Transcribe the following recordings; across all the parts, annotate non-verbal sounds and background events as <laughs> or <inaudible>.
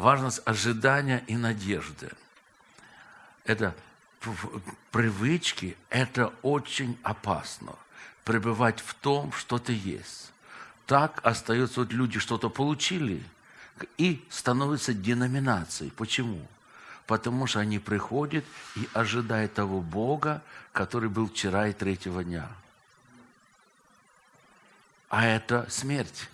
важность ожидания и надежды. Это привычки, это очень опасно. Пребывать в том, что ты есть. Так остаются вот люди, что-то получили, и становятся деноминацией. Почему? Потому что они приходят и ожидают того Бога, который был вчера и третьего дня. А это смерть.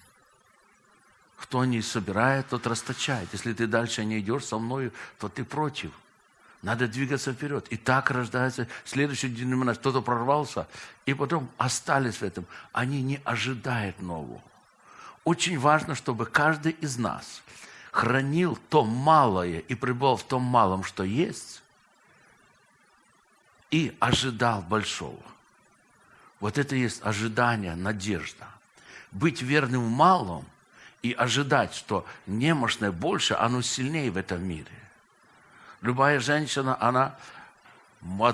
Кто не собирает, тот расточает. Если ты дальше не идешь со мною, то ты против. Надо двигаться вперед. И так рождается следующий деноминация. Кто-то прорвался, и потом остались в этом. Они не ожидают нового. Очень важно, чтобы каждый из нас хранил то малое и пребывал в том малом, что есть, и ожидал большого. Вот это есть ожидание, надежда. Быть верным в малом и ожидать, что немощное больше, оно сильнее в этом мире. Любая женщина, она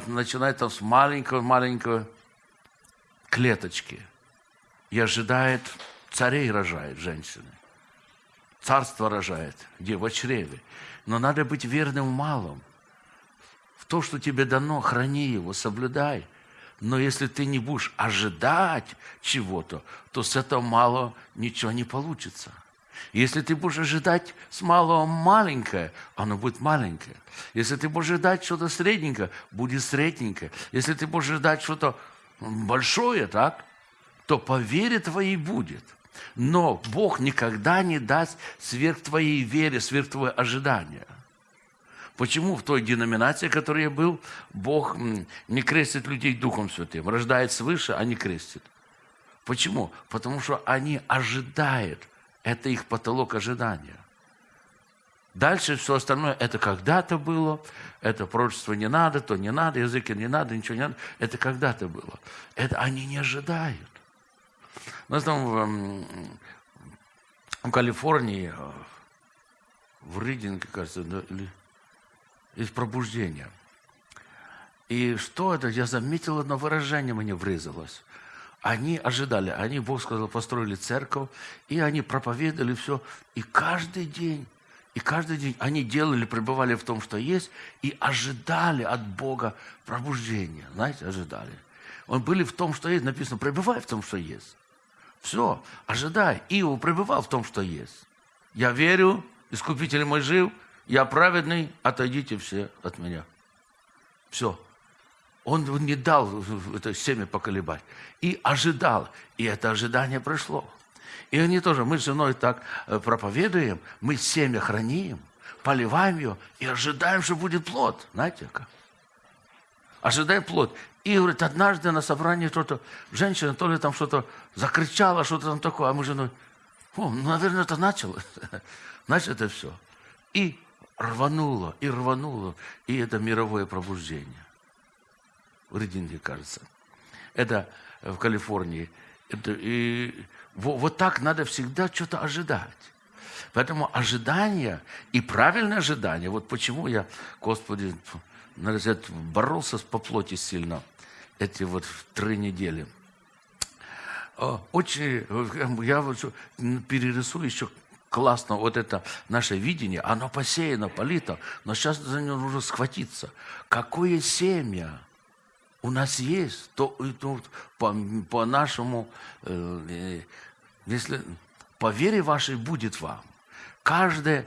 начинает там с маленькой-маленькой клеточки и ожидает, царей рожает женщины. Царство рожает, где в чреве. Но надо быть верным в малом. В то, что тебе дано, храни его, соблюдай. Но если ты не будешь ожидать чего-то, то с этого мало ничего не получится. Если ты будешь ожидать с малого маленькое, оно будет маленькое. Если ты будешь ожидать что-то средненькое, будет средненькое. Если ты будешь ожидать что-то большое, так, то по вере твоей будет. Но Бог никогда не даст сверх твоей вере, сверх твоего ожидания. Почему в той деноминации, в которой я был, Бог не крестит людей Духом Святым, рождает свыше, а не крестит? Почему? Потому что они ожидают это их потолок ожидания. Дальше все остальное, это когда-то было, это пророчество не надо, то не надо, языки не надо, ничего не надо. Это когда-то было. Это они не ожидают. У нас там в, в Калифорнии, в Ридинге, кажется, или из пробуждения. И что это? Я заметил одно выражение, мне врезалось. Они ожидали, они, Бог сказал, построили церковь, и они проповедовали все. И каждый день, и каждый день они делали, пребывали в том, что есть, и ожидали от Бога пробуждения. Знаете, ожидали. Он были в том, что есть. Написано, пребывай в том, что есть. Все, ожидай. Иов пребывал в том, что есть. Я верю, Искупитель мой жив, я праведный, отойдите все от меня. Все. Он не дал это семя поколебать. И ожидал. И это ожидание пришло. И они тоже, мы с женой так э, проповедуем, мы семя храним, поливаем ее и ожидаем, что будет плод. Знаете как? Ожидаем плод. И, говорит, однажды на собрании что-то, женщина то ли там что-то закричала, что-то там такое, а мы с женой, ну, наверное, это началось. <laughs> Значит, это все. И рвануло, и рвануло, и это мировое пробуждение в Ридинге, кажется. Это в Калифорнии. Это, и вот, вот так надо всегда что-то ожидать. Поэтому ожидание и правильное ожидание, вот почему я, Господи, боролся по плоти сильно эти вот три недели. Очень, я вот перерисую еще классно вот это наше видение, оно посеяно, полито, но сейчас за него нужно схватиться. Какое семя у нас есть, то, то по, по нашему, э, если по вере вашей будет вам. Каждое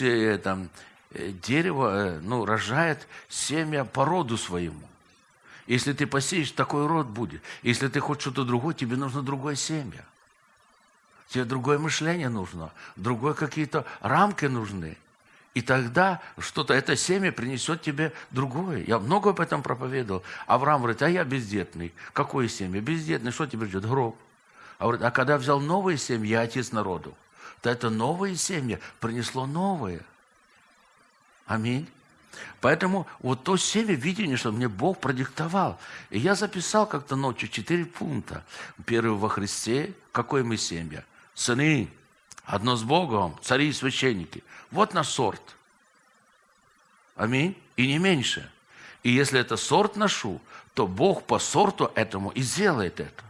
э, там, э, дерево э, ну, рожает семя по роду своему. Если ты посеешь, такой род будет. Если ты хочешь что-то другое, тебе нужно другое семя. Тебе другое мышление нужно, другое какие-то рамки нужны. И тогда что-то, это семя принесет тебе другое. Я много об этом проповедовал. Авраам говорит, а я бездетный. Какое семя? Бездетный, что тебе ждет? Гроб. А, говорит, а когда взял новое семя, я отец народу, то это новое семя принесло новое. Аминь. Поэтому вот то семя видение, что мне Бог продиктовал. И я записал как-то ночью четыре пункта. Первый во Христе. Какое мы семя? Сыны. Одно с Богом, цари и священники. Вот наш сорт. Аминь. И не меньше. И если это сорт ношу, то Бог по сорту этому и сделает это.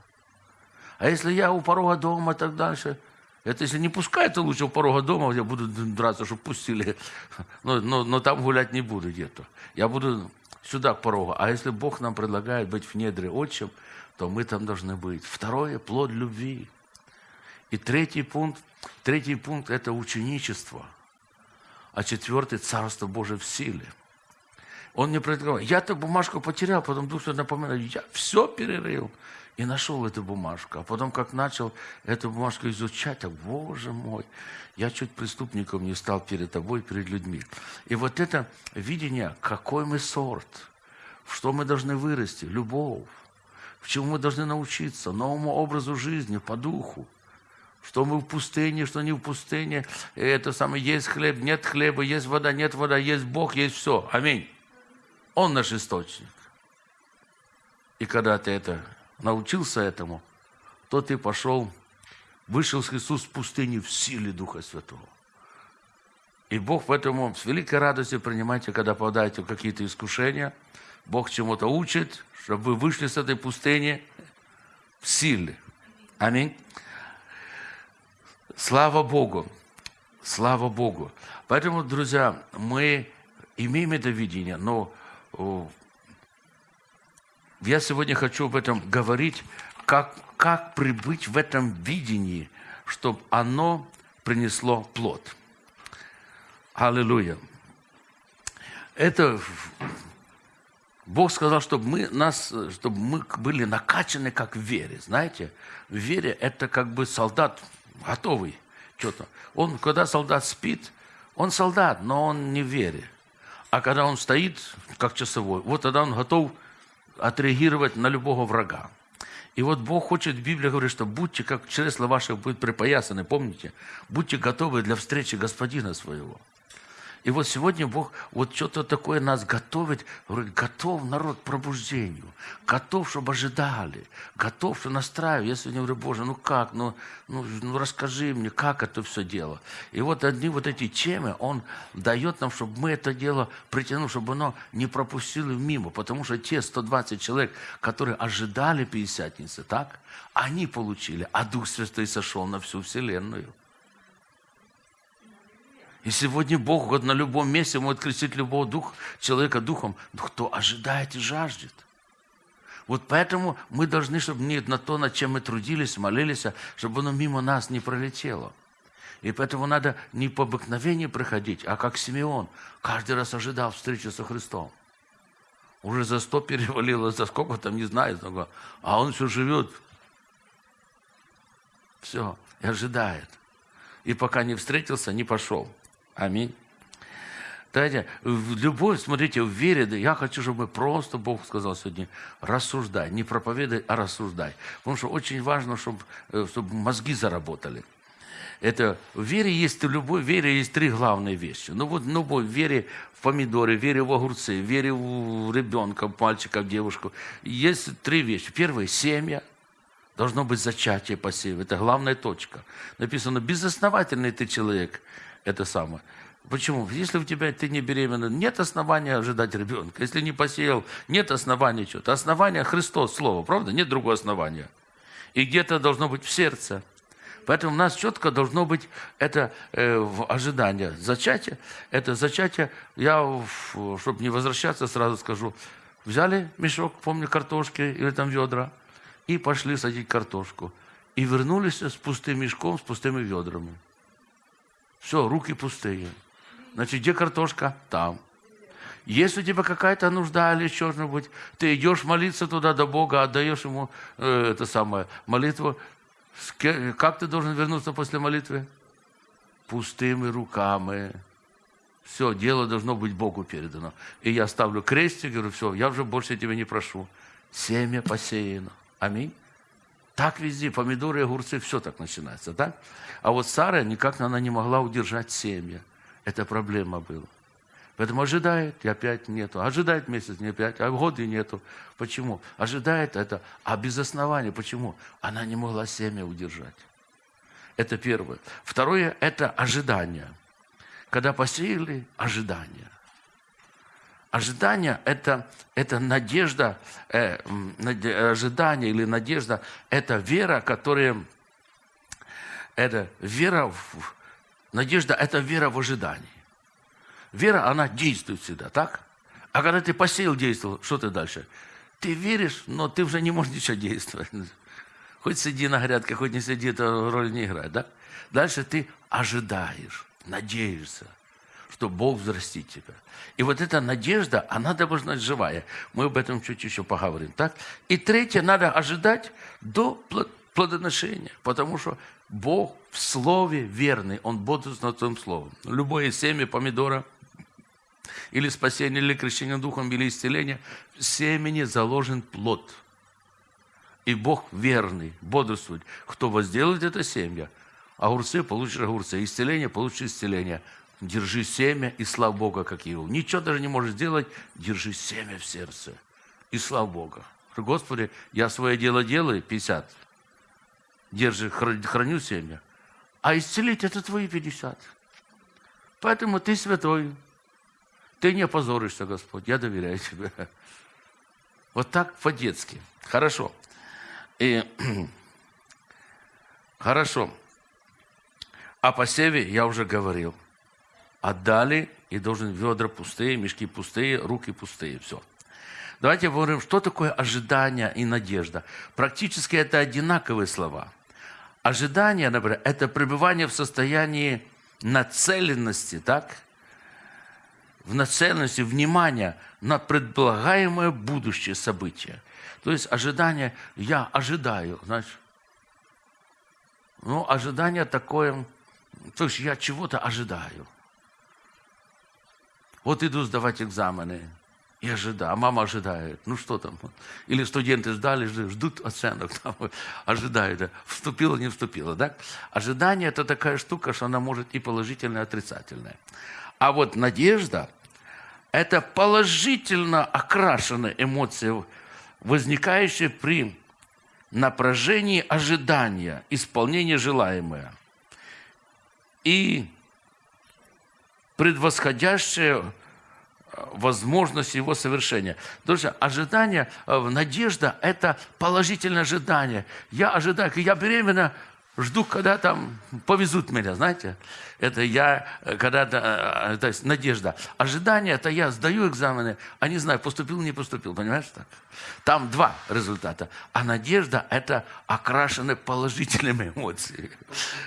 А если я у порога дома и так дальше, Это если не пускают, то лучше у порога дома, я буду драться, чтобы пустили. Но, но, но там гулять не буду где-то. Я буду сюда к порогу. А если Бог нам предлагает быть в недре отчим, то мы там должны быть. Второе – плод любви. И третий пункт, третий пункт – это ученичество. А четвертый – Царство Божие в силе. Он мне предлагал, я эту бумажку потерял, потом Дух Святой напоминает, я все перерыл и нашел эту бумажку. А потом, как начал эту бумажку изучать, так, боже мой, я чуть преступником не стал перед тобой, перед людьми. И вот это видение, какой мы сорт, что мы должны вырасти, любовь, в чему мы должны научиться, новому образу жизни, по духу. Что мы в пустыне, что не в пустыне. Это самое, есть хлеб, нет хлеба, есть вода, нет вода, есть Бог, есть все. Аминь. Он наш источник. И когда ты это научился этому, то ты пошел, вышел с Иисус в пустыни в силе Духа Святого. И Бог в этом с великой радостью принимайте, когда попадаете в какие-то искушения. Бог чему-то учит, чтобы вы вышли с этой пустыни в силе. Аминь. Слава Богу. Слава Богу. Поэтому, друзья, мы имеем это видение, но я сегодня хочу об этом говорить, как, как прибыть в этом видении, чтобы оно принесло плод. Аллилуйя. Это Бог сказал, чтобы мы, нас, чтобы мы были накачаны как в вере. Знаете, в вере это как бы солдат готовый. Что-то. Он, когда солдат спит, он солдат, но он не в вере. А когда он стоит, как часовой, вот тогда он готов отреагировать на любого врага. И вот Бог хочет, в Библии говорит, что будьте, как чресла ваших будет припоясаны, помните? Будьте готовы для встречи Господина своего. И вот сегодня Бог вот что-то такое нас готовит, говорит, готов народ к пробуждению, готов, чтобы ожидали, готов, что настраиваю. Я сегодня говорю, Боже, ну как, ну, ну, ну расскажи мне, как это все дело. И вот одни вот эти темы Он дает нам, чтобы мы это дело притянули, чтобы оно не пропустило мимо, потому что те 120 человек, которые ожидали Пятидесятницы, так, они получили, а Дух Святой сошел на всю Вселенную. И сегодня Бог вот на любом месте может крестить любого дух, человека духом, кто ожидает и жаждет. Вот поэтому мы должны, чтобы не на то, над чем мы трудились, молились, а чтобы оно мимо нас не пролетело. И поэтому надо не по обыкновению проходить, а как Симеон. Каждый раз ожидал встречи со Христом. Уже за сто перевалило, за сколько там, не знаю, сколько. а он все живет. Все, и ожидает. И пока не встретился, не пошел. Аминь. Знаете, в любой, смотрите, в вере, я хочу, чтобы мы просто, Бог сказал сегодня, рассуждай. Не проповедай, а рассуждай. Потому что очень важно, чтобы, э, чтобы мозги заработали. Это в вере есть, в вере есть три главные вещи. Ну вот в любой вере в помидоры, вере в огурцы, вере в ребенка, в мальчика, в девушку. Есть три вещи. Первое – семья. Должно быть зачатие посева. Это главная точка. Написано, безосновательный ты человек – это самое. Почему? Если у тебя ты не беременна, нет основания ожидать ребенка. Если не посеял, нет основания что-то. Основание Христос, Слово, правда? Нет другого основания. И где-то должно быть в сердце. Поэтому у нас четко должно быть это э, ожидание. Зачатие, это зачатие, я, чтобы не возвращаться, сразу скажу, взяли мешок, помню, картошки или там ведра, и пошли садить картошку. И вернулись с пустым мешком, с пустыми ведрами. Все, руки пустые. Значит, где картошка? Там. Если у тебя какая-то нужда или что-нибудь, ты идешь молиться туда до Бога, отдаешь ему э, это самое, молитву. Как ты должен вернуться после молитвы? Пустыми руками. Все, дело должно быть Богу передано. И я ставлю крестик, говорю, все, я уже больше тебя не прошу. Семя посеяно. Аминь. Так везде, помидоры, огурцы, все так начинается, да? А вот Сара никак она не могла удержать семья. Это проблема была. Поэтому ожидает, и опять нету. Ожидает месяц, не опять, а годы нету. Почему? Ожидает это, а без основания. Почему? Она не могла семя удержать. Это первое. Второе – это ожидание. Когда посеяли, ожидание. Ожидание это, – это надежда, э, ожидание или надежда – это вера, которая, это вера, в, надежда – это вера в ожидании. Вера, она действует всегда, так? А когда ты посеял, действовал, что ты дальше? Ты веришь, но ты уже не можешь ничего действовать. <laughs> Хоть сиди на грядке, хоть не сиди, это роль не играет, да? Дальше ты ожидаешь, надеешься, что Бог взрастит тебя. И вот эта надежда, она должна быть живая. Мы об этом чуть еще поговорим, так? И третье, надо ожидать до плодоношения, потому что Бог в слове верный, Он бодрствует над Твоим словом. Любое семя помидора – или спасение, или крещение духом, или исцеление, в семени заложен плод. И Бог верный, бодрствует. Кто возделает это семя, огурцы получишь огурцы, исцеление получишь исцеление. Держи семя и слав Бога, как его. Ничего даже не можешь сделать, держи семя в сердце. И слав Бога. Господи, я свое дело делаю, 50. Держи, храню семя. А исцелить это твои 50. Поэтому ты святой. Ты не опозоришься, Господь, я доверяю тебе. <laughs> Вот так по-детски. Хорошо. И, <clears throat> хорошо. О посеве я уже говорил. Отдали, и должен ведра пустые, мешки пустые, руки пустые. Все. Давайте поговорим, что такое ожидание и надежда. Практически это одинаковые слова. Ожидание, например, это пребывание в состоянии нацеленности, так? в нацеленности внимания на предполагаемое будущее событие. То есть ожидание, я ожидаю, знаешь. Ну, ожидание такое, то есть я чего-то ожидаю. Вот иду сдавать экзамены, и ожидаю, а мама ожидает. Ну что там? Или студенты ждали, ждут оценок, там, <laughs> ожидают, вступила, не вступила. Да? Ожидание – это такая штука, что она может и положительная, и отрицательная. А вот надежда – это положительно окрашенная эмоция, возникающая при напряжении ожидания, исполнения желаемое. И предвосходящая э, возможность его совершения. Друзья, ожидание, э, надежда – это положительное ожидание. Я ожидаю, я беременна, жду, когда там повезут меня, знаете. Это я, э, когда-то, э, то есть надежда. Ожидание, это я сдаю экзамены, а не знаю, поступил, не поступил, понимаешь так? Там два результата. А надежда, это окрашены положительными эмоциями.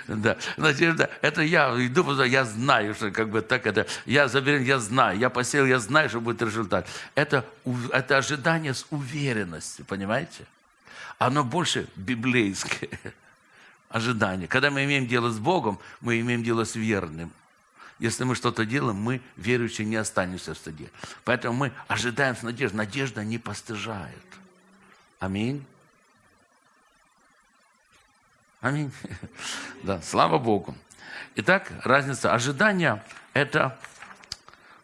Да. Надежда, это я иду, я знаю, что как бы так это, я заверен, я знаю, я посеял, я знаю, что будет результат. Это, это ожидание с уверенностью, понимаете? Оно больше библейское ожидание. Когда мы имеем дело с Богом, мы имеем дело с верным. Если мы что-то делаем, мы, верующие, не останемся в стыде. Поэтому мы ожидаем с надеждой. Надежда не постыжает. Аминь. Аминь. <laughs> Да, слава Богу. Итак, разница ожидания – это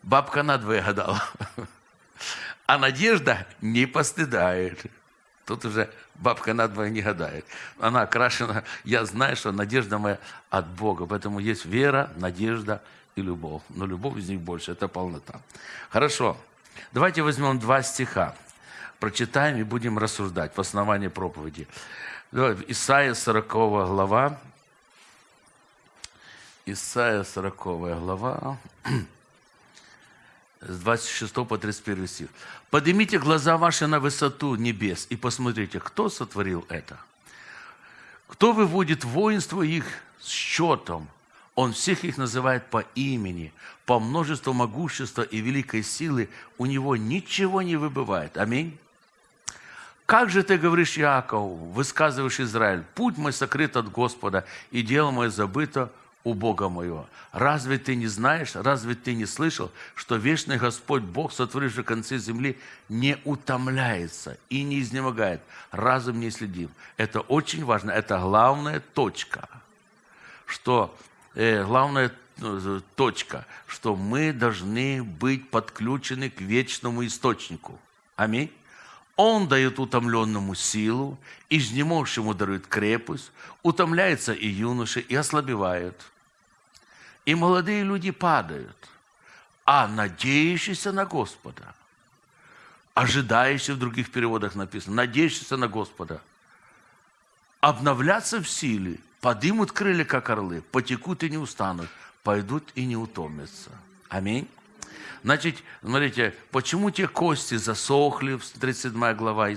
бабка надвое гадала. <laughs> А надежда не постыдает. Тут уже бабка надвое не гадает. Она окрашена, я знаю, что надежда моя от Бога. Поэтому есть вера, надежда и любовь. Но любовь из них больше, это полнота. Хорошо. Давайте возьмем два стиха. Прочитаем и будем рассуждать в основании проповеди. Исайя 40 глава. Исайя 40 глава с 26 по 31 стих. «Поднимите глаза ваши на высоту небес и посмотрите, кто сотворил это? Кто выводит воинство их с счетом? Он всех их называет по имени, по множеству могущества и великой силы. У него ничего не выбывает. Аминь. Как же ты говоришь, Иаков, высказываешь Израиль, путь мой сокрыт от Господа, и дело мое забыто у Бога моего. Разве ты не знаешь, разве ты не слышал, что вечный Господь Бог, сотворивший концы земли, не утомляется и не изнемогает, разум не следим. Это очень важно, это главная точка, что э, главная э, точка, что мы должны быть подключены к вечному источнику. Аминь. Он дает утомленному силу, изнемогшему дарует крепость, утомляется и юноши, и ослабевают. И молодые люди падают, а надеющиеся на Господа, ожидающие в других переводах написано, надеющиеся на Господа, обновляться в силе подымут крылья, как орлы, потекут и не устанут, пойдут и не утомятся. Аминь. Значит, смотрите, почему те кости засохли, 37 глава,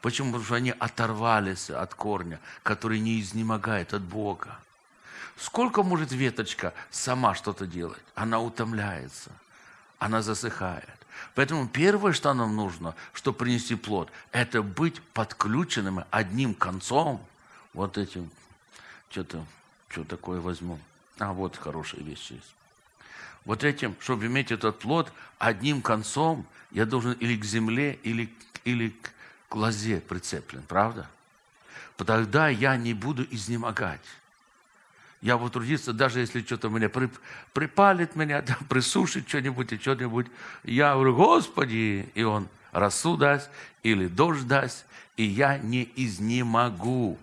почему? Потому что они оторвались от корня, который не изнемогает от Бога. Сколько может веточка сама что-то делать? Она утомляется, она засыхает. Поэтому первое, что нам нужно, чтобы принести плод, это быть подключенным одним концом, вот этим, что-то, что такое возьму. А, вот хорошая вещь есть. Вот этим, чтобы иметь этот плод, одним концом я должен или к земле, или, или к лозе прицеплен, правда? Тогда я не буду изнемогать. Я буду трудиться, даже если что-то меня припалит меня, <laughs> да, присушит что-нибудь и что-нибудь. Я говорю, Господи, и Он росу даст или дождь даст, и я не изнемогу.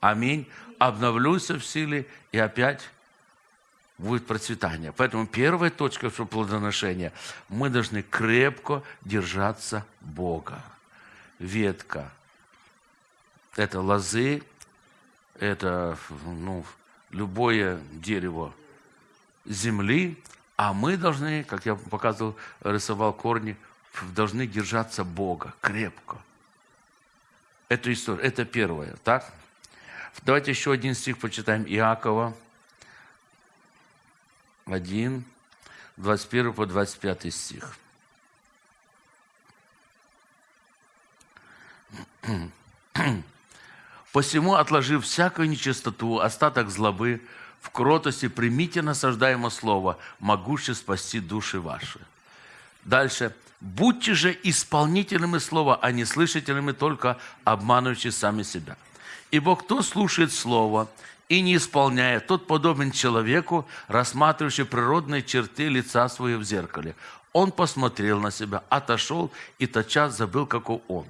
Аминь. Обновлюсь в силе и опять будет процветание. Поэтому первая точка что плодоношения. Мы должны крепко держаться Бога. Ветка. Это лозы, это ну, любое дерево земли, а мы должны, как я показывал, рисовал корни, должны держаться Бога крепко. Это история, это первое, так? Давайте еще один стих почитаем Иакова, 1, 21 по 25 стих. Посему, отложив всякую нечистоту, остаток злобы, в кротости примите насаждаемо слово, могуще спасти души ваши. Дальше. Будьте же исполнителями слова, а не слышателями только, обманывающие сами себя. Ибо кто слушает слово и не исполняет, тот подобен человеку, рассматривающему природные черты лица своего в зеркале. Он посмотрел на себя, отошел и тотчас забыл, каков он.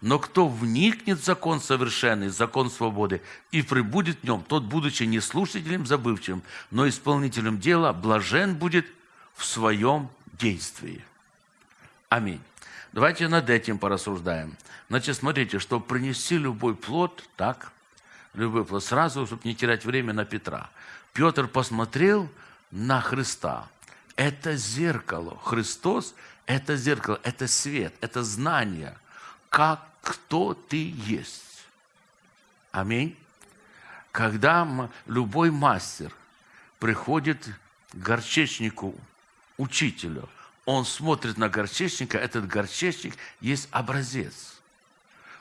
Но кто вникнет в закон совершенный, закон свободы, и прибудет в нем, тот, будучи не слушателем забывчивым, но исполнителем дела, блажен будет в своем действии. Аминь. Давайте над этим порассуждаем. Значит, смотрите, что принести любой плод, так, любой плод, сразу, чтобы не терять время на Петра. Петр посмотрел на Христа. Это зеркало. Христос – это зеркало, это свет, это знание, как кто ты есть. Аминь. Когда любой мастер приходит к горчечнику, учителю, он смотрит на горчечника, этот горчечник есть образец –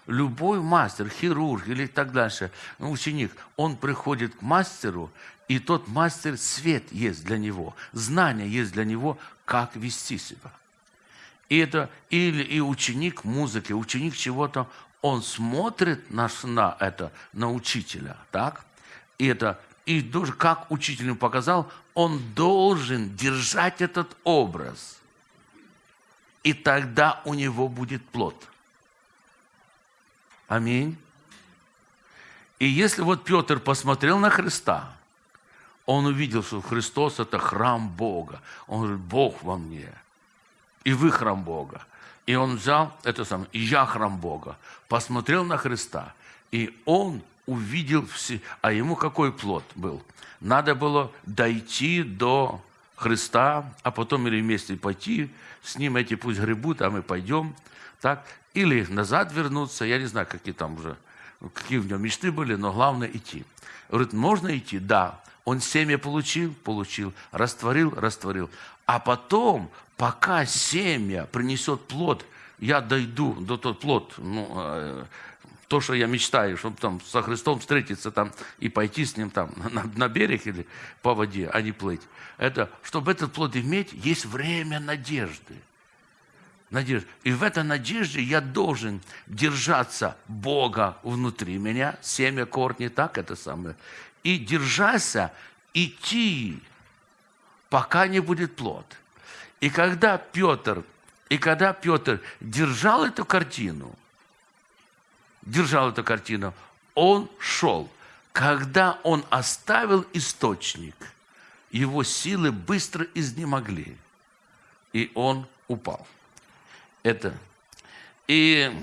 любой мастер, хирург или так дальше, ученик, он приходит к мастеру, и тот мастер свет есть для него, знание есть для него, как вести себя. И это или и ученик музыки, ученик чего-то, он смотрит на, на это, на учителя, так? И это и тоже, как учитель ему показал, он должен держать этот образ. И тогда у него будет плод. Аминь. И если вот Петр посмотрел на Христа, он увидел, что Христос – это храм Бога. Он говорит, Бог во мне, и вы храм Бога. И он взял это самое, и я храм Бога. Посмотрел на Христа, и он увидел все. А ему какой плод был? Надо было дойти до Христа, а потом или вместе пойти с ним, эти пусть гребут, а мы пойдем. Так? Или назад вернуться, я не знаю, какие там уже, какие в нем мечты были, но главное идти. Говорит, можно идти? Да. Он семя получил? Получил. Растворил? Растворил. А потом, пока семя принесет плод, я дойду до тот плод, ну, э, то, что я мечтаю, чтобы там со Христом встретиться там и пойти с ним там на, на берег или по воде, а не плыть. Это, чтобы этот плод иметь, есть время надежды надежда. И в этой надежде я должен держаться Бога внутри меня, семя корни, так это самое, и держаться, идти, пока не будет плод. И когда Петр, и когда Петр держал эту картину, держал эту картину, он шел. Когда он оставил источник, его силы быстро изнемогли, и он упал это. И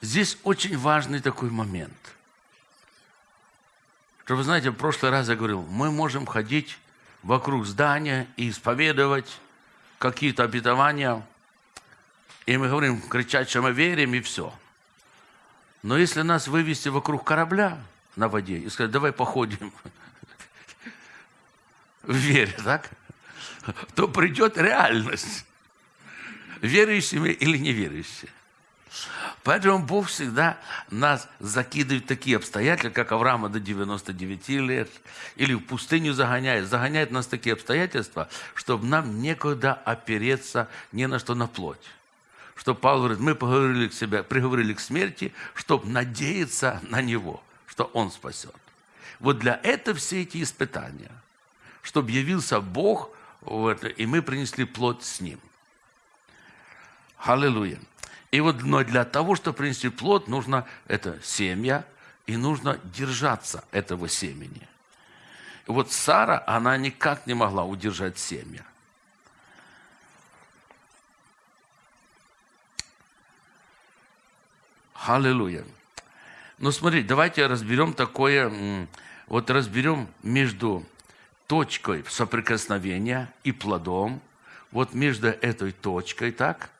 Здесь очень важный такой момент. Что вы знаете, в прошлый раз я говорил, мы можем ходить вокруг здания и исповедовать какие-то обетования, и мы говорим, кричать, что мы верим, и все. Но если нас вывести вокруг корабля на воде и сказать, давай походим <laughs> в вере, так? То придет реальность. Верующими или неверующими. Поэтому Бог всегда нас закидывает в такие обстоятельства, как Авраама до 99 лет, или в пустыню загоняет. Загоняет нас в такие обстоятельства, чтобы нам некуда опереться ни на что на плоть. Что Павел говорит, мы поговорили к себе, приговорили к смерти, чтобы надеяться на Него, что Он спасет. Вот для этого все эти испытания, чтобы явился Бог, вот, и мы принесли плоть с Ним. Аллилуйя. И вот, но для того, чтобы принести плод, нужно это семя, и нужно держаться этого семени. И вот Сара, она никак не могла удержать семя. Аллилуйя. Ну, смотрите, давайте разберем такое, вот разберем между точкой соприкосновения и плодом, вот между этой точкой, так,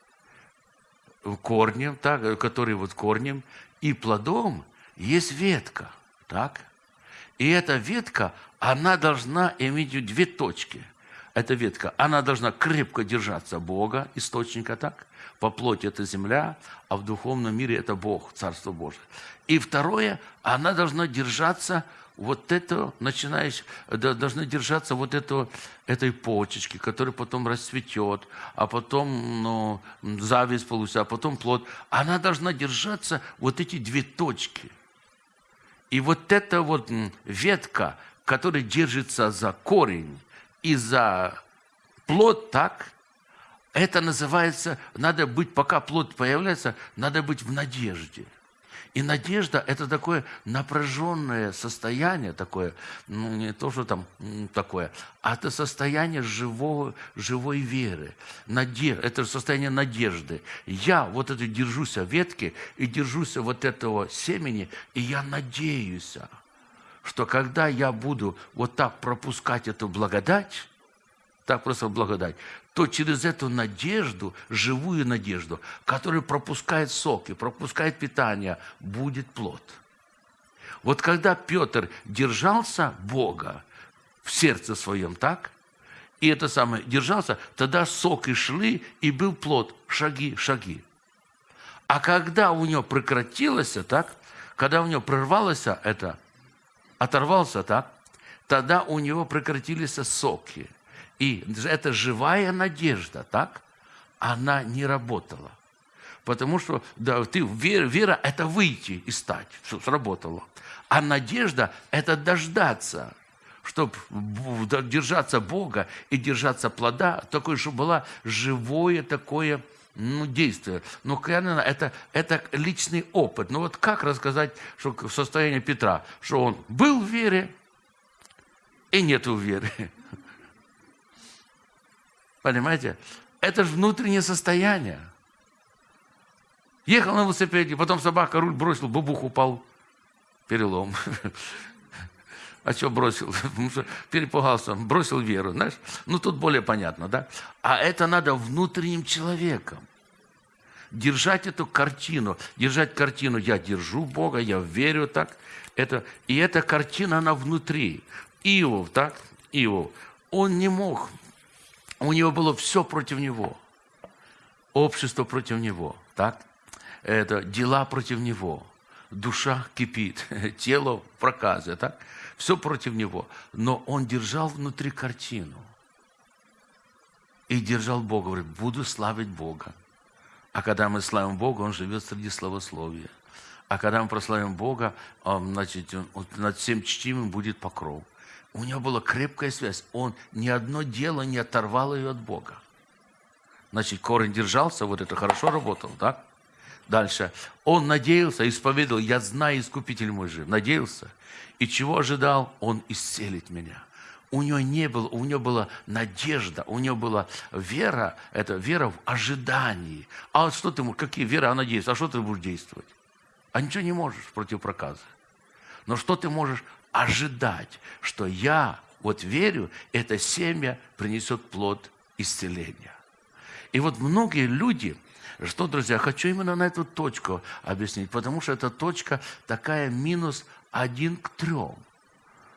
корнем, так, который вот корнем, и плодом есть ветка, так? И эта ветка, она должна иметь две точки. Эта ветка, она должна крепко держаться Бога, источника, так? По плоти это земля, а в духовном мире это Бог, Царство Божие. И второе, она должна держаться вот это, начинаешь, должны держаться вот этого, этой почечки, которая потом расцветет, а потом ну, зависть получится, а потом плод. Она должна держаться вот эти две точки. И вот эта вот ветка, которая держится за корень и за плод, так, это называется, надо быть, пока плод появляется, надо быть в надежде – и надежда – это такое напряженное состояние, такое, ну, не то, что там такое, а это состояние живого, живой веры. Надежд, это состояние надежды. Я вот это держусь ветки и держусь вот этого семени, и я надеюсь, что когда я буду вот так пропускать эту благодать, так просто благодать, то через эту надежду, живую надежду, которая пропускает соки, пропускает питание, будет плод. Вот когда Петр держался Бога в сердце своем, так? И это самое, держался, тогда соки шли, и был плод, шаги, шаги. А когда у него прекратилось, так? Когда у него прервалось это, оторвался, так? Тогда у него прекратились соки – и эта живая надежда, так, она не работала. Потому что да, ты, вера, вера – это выйти и стать. Все, сработало. А надежда – это дождаться, чтобы держаться Бога и держаться плода, такое, чтобы было живое такое ну, действие. Но это, это личный опыт. Ну вот как рассказать что состояние Петра, что он был в вере и нету веры. Понимаете? Это же внутреннее состояние. Ехал на велосипеде, потом собака руль бросил, бабух упал, перелом. <laughs> А что бросил? <laughs> Потому что перепугался, бросил веру, знаешь? Ну, тут более понятно, да? А это надо внутренним человеком. Держать эту картину, держать картину, я держу Бога, я верю так. Это, и эта картина, она внутри. Иов, так? Иов, он не мог у него было все против него. Общество против него, так? Это дела против него. Душа кипит, <laughs> тело в проказе, так? Все против него. Но он держал внутри картину. И держал Бога. Говорит, буду славить Бога. А когда мы славим Бога, Он живет среди славословия. А когда мы прославим Бога, значит, над всем чтимым будет покров. У него была крепкая связь. Он ни одно дело не оторвал ее от Бога. Значит, корень держался, вот это хорошо работал, да? Дальше. Он надеялся, исповедовал, я знаю, Искупитель мой жив. Надеялся. И чего ожидал? Он исцелит меня. У него не было, у него была надежда, у него была вера, это вера в ожидании. А что ты, какие вера, а надеяться, а что ты будешь действовать? а ничего не можешь против проказа. Но что ты можешь ожидать, что я вот верю, это семя принесет плод исцеления. И вот многие люди, что, друзья, хочу именно на эту точку объяснить, потому что эта точка такая минус один к трем.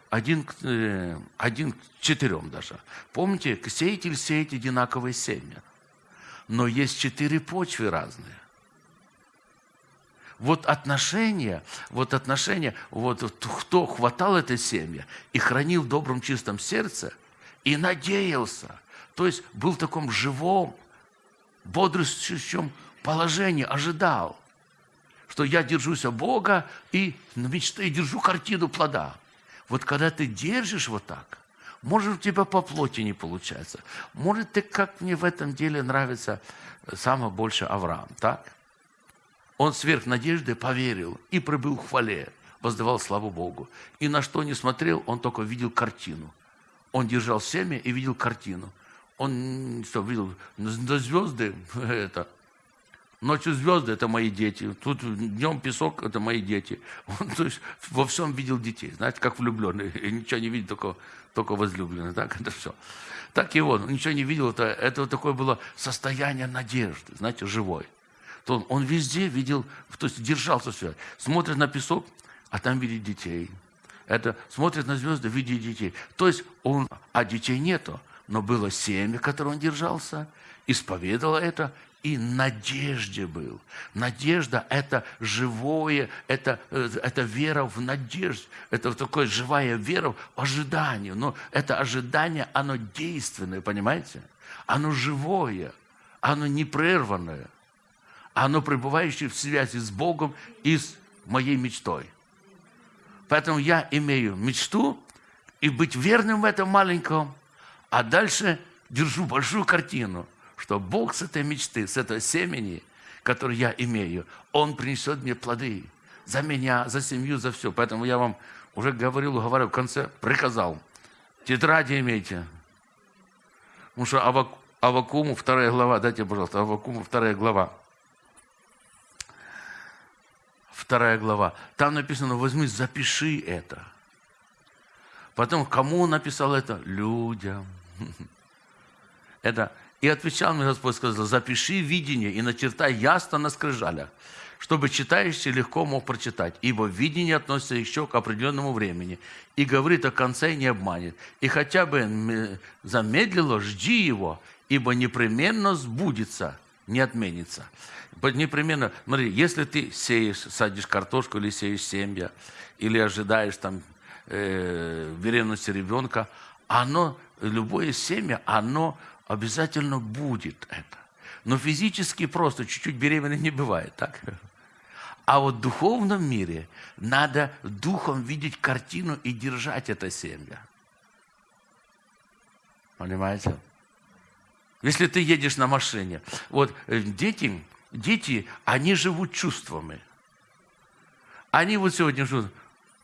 Один, э, один к четырем даже. Помните, сеятель сеет одинаковые семя. Но есть четыре почвы разные. Вот отношения, вот отношения, вот кто хватал это семя и хранил в добром чистом сердце, и надеялся, то есть был в таком живом, бодрствующем положении, ожидал, что я держусь от Бога и мечты, держу картину плода. Вот когда ты держишь вот так, может, у тебя по плоти не получается. Может, ты, как мне в этом деле нравится самое больше Авраам, так? Он сверх надежды поверил и пробыл в хвале, воздавал славу Богу. И на что не смотрел, он только видел картину. Он держал семя и видел картину. Он что, видел, на звезды, <laughs> это, Ночью звезды – это мои дети. Тут днем песок – это мои дети. <laughs> Он, то есть во всем видел детей. Знаете, как влюбленный. <laughs> Ничего не видит, только, только возлюбленный. Так, это все. Так и он. Ничего не видел. Это, это вот такое было состояние надежды. Знаете, живой. То он, везде видел, то есть держался все. Смотрит на песок, а там видит детей. Это смотрит на звезды, видит детей. То есть он, а детей нету. Но было семя, которое он держался, исповедовал это, и надежде был. Надежда – это живое, это, э, это вера в надежду, это такое живая вера в ожидании. Но это ожидание, оно действенное, понимаете? Оно живое, оно непрерванное, оно пребывающее в связи с Богом и с моей мечтой. Поэтому я имею мечту и быть верным в этом маленьком, а дальше держу большую картину – что Бог с этой мечты, с этого семени, которое я имею, Он принесет мне плоды за меня, за семью, за все. Поэтому я вам уже говорил, говорю, в конце приказал. Тетради имейте. Потому что Авак, Авакуму, вторая глава, дайте, пожалуйста, Авакуму, вторая глава. Вторая глава. Там написано, возьми, запиши это. Потом, кому он написал это? Людям. <laughs> Это и отвечал мне Господь, сказал, запиши видение и начертай ясно на скрижалях, чтобы читающий легко мог прочитать, ибо видение относится еще к определенному времени и говорит о конце и не обманет. И хотя бы замедлило, жди его, ибо непременно сбудется, не отменится. Непременно, смотри, если ты сеешь, садишь картошку или сеешь семья, или ожидаешь там э, беременности ребенка, оно, любое семя, оно Обязательно будет это. Но физически просто чуть-чуть беременной не бывает, так? А вот в духовном мире надо духом видеть картину и держать это семя. Понимаете? Если ты едешь на машине, вот э, дети, дети, они живут чувствами. Они вот сегодня живут,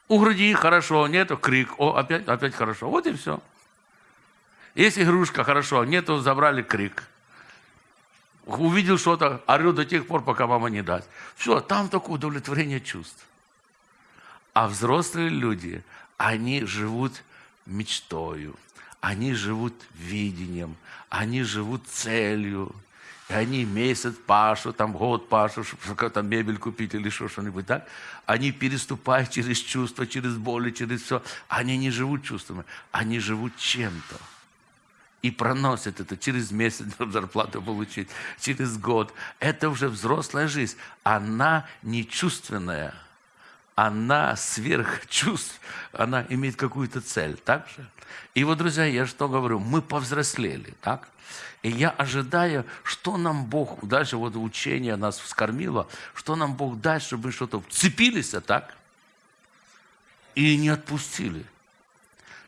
у груди хорошо, нету крик, о, опять, опять хорошо. Вот и все. Есть игрушка, хорошо, нету, забрали крик. Увидел что-то, орет до тех пор, пока мама не даст. Все, там такое удовлетворение чувств. А взрослые люди, они живут мечтою, они живут видением, они живут целью. И они месяц пашут, там год пашут, чтобы там мебель купить или что, что-нибудь так. Они переступают через чувства, через боли, через все. Они не живут чувствами, они живут чем-то и проносят это через месяц <laughs> зарплату получить, через год. Это уже взрослая жизнь. Она не чувственная, она сверх чувств, она имеет какую-то цель, так же? И вот, друзья, я что говорю, мы повзрослели, так? И я ожидаю, что нам Бог, дальше вот учение нас вскормило, что нам Бог даст, чтобы мы что-то вцепились, так? И не отпустили.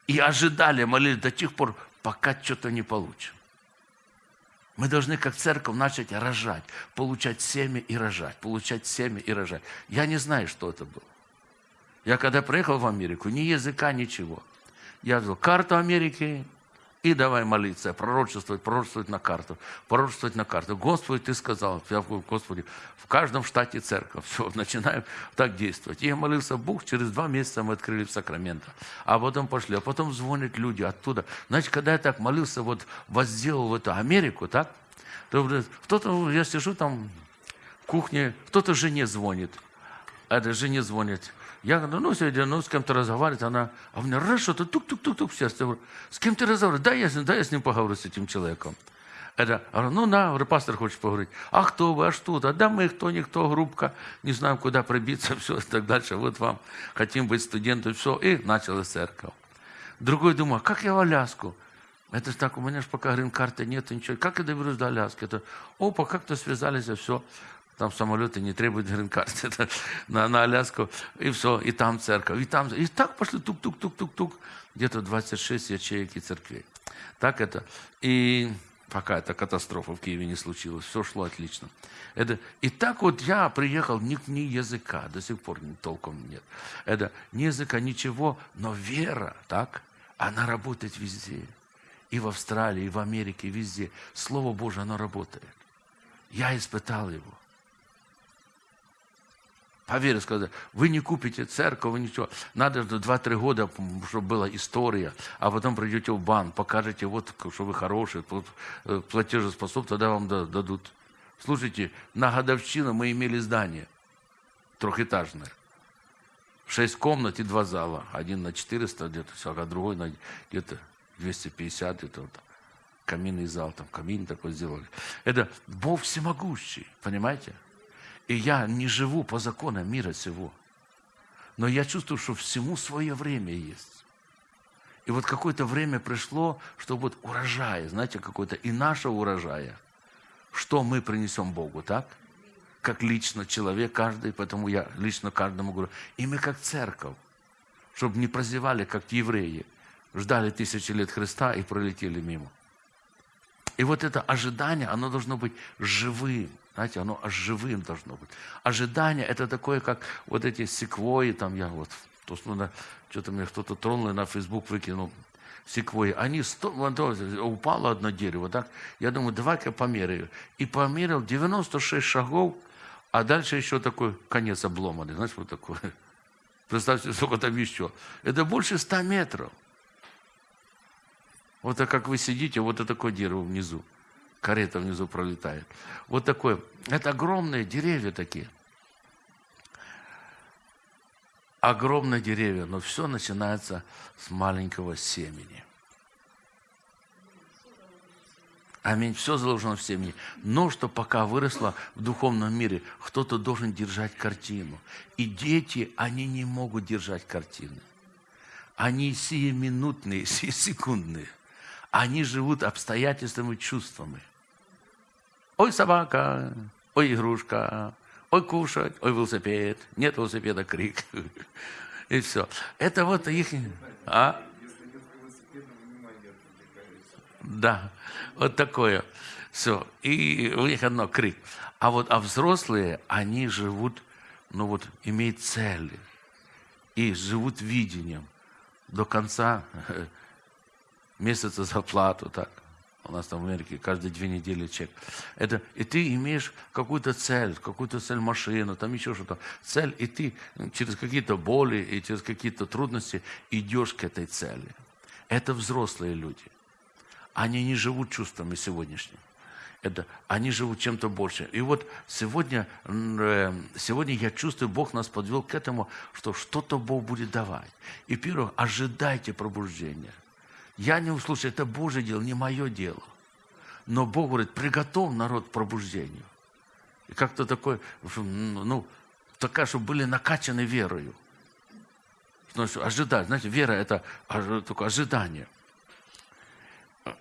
И ожидали, молились до тех пор, пока что-то не получим. Мы должны, как церковь, начать рожать, получать семя и рожать, получать семя и рожать. Я не знаю, что это было. Я когда приехал в Америку, ни языка, ничего. Я взял карту Америки И давай молиться, пророчествовать, пророчествовать на карту, пророчествовать на карту. Господи, Ты сказал, я говорю, Господи, в каждом штате церковь. <laughs> Все, начинаем так действовать. И я молился, Бог, через два месяца мы открыли в Сакраменто. А потом пошли, а потом звонят люди оттуда. Значит, когда я так молился, вот возделал в эту Америку, так, то кто-то, я сижу там в кухне, кто-то жене звонит. А это жене звонит. Я говорю, ну, сегодня, ну, с кем-то разговаривать, она, а у меня раз что-то тук-тук-тук-тук в сердце. Я говорю, с кем ты разговариваешь? Да, я, да, я с ним поговорю, с этим человеком. Это, говорю, ну, на, говорю, пастор хочет поговорить. А кто вы, а что-то? Да мы кто, никто, группка, не знаем, куда пробиться, <laughs> все, и так дальше. Вот вам, хотим быть студентами, все. И началась церковь. Другой думаю, как я в Аляску? Это же так, у меня же пока грин-карты нет, ничего. Как я доберусь до Аляски? Это, опа, как-то связались, и все. Там самолеты не требуют грин-карты <laughs> на, на Аляску. И все, и там церковь, и там. И так пошли тук-тук-тук-тук-тук. Где-то 26 ячеек и церквей. Так это. И пока эта катастрофа в Киеве не случилась, все шло отлично. Это, и так вот я приехал, ни, ни языка, до сих пор толком нет. Это ни языка, ничего, но вера, так, она работает везде. И в Австралии, и в Америке, и везде. Слово Божие, оно работает. Я испытал его. Поверь, сказать, вы не купите церковь, вы ничего. Надо 2-3 года, чтобы была история, а потом придете в банк, покажете, вот, что вы хорошие, э, платежеспособны, тогда вам дадут. Слушайте, на годовщину мы имели здание трехэтажное. Шесть комнат и два зала. Один на 400 где-то, а другой на где-то 250 где-то. Вот. Каминный зал, там камин такой сделали. Это Бог всемогущий, понимаете? И я не живу по законам мира сего. Но я чувствую, что всему свое время есть. И вот какое-то время пришло, что вот урожай, знаете, какой-то и нашего урожая, что мы принесем Богу, так? Как лично человек каждый, поэтому я лично каждому говорю. И мы как церковь, чтобы не прозевали, как евреи, ждали тысячи лет Христа и пролетели мимо. И вот это ожидание, оно должно быть живым. Знаете, оно живым должно быть. Ожидание – это такое, как вот эти секвои, там я вот, то, ну, что-то мне кто-то тронул, на Facebook выкинул, секвои. Они, сто, упало одно дерево, так? Я думаю, давай-ка померяю. И померил 96 шагов, а дальше еще такой конец обломанный. Знаешь, вот такой. <laughs> Представьте, сколько там еще. Это больше 100 метров. Вот так как вы сидите, вот это такое дерево внизу карета внизу пролетает. Вот такое. Это огромные деревья такие. Огромные деревья, но все начинается с маленького семени. Аминь. Все заложено в семени. Но что пока выросло в духовном мире, кто-то должен держать картину. И дети, они не могут держать картины. Они сиюминутные, <laughs> секундные. Они живут обстоятельствами, чувствами. Ой, собака, ой, игрушка, ой, кушать, ой, велосипед. Нет велосипеда, крик. <laughs> И все. Это вот их... А? Да, вот такое. Все. И у них одно крик. А вот а взрослые, они живут, ну вот, имеют цели. И живут видением. До конца <laughs> месяца зарплату, так. У нас там в Америке каждые две недели чек. Это, и ты имеешь какую-то цель, какую-то цель машину, там еще что-то. Цель, и ты через какие-то боли и через какие-то трудности идешь к этой цели. Это взрослые люди. Они не живут чувствами сегодняшними. Это, они живут чем-то большим. И вот сегодня, э, сегодня я чувствую, Бог нас подвел к этому, что что-то Бог будет давать. И первое, ожидайте пробуждения. Я не услышал, это Божье дело, не мое дело. Но Бог говорит, приготовь народ к пробуждению. И как-то такой, ну, такая, чтобы были накачаны верою. Значит, ожидать. Знаете, вера – это такое ожидание.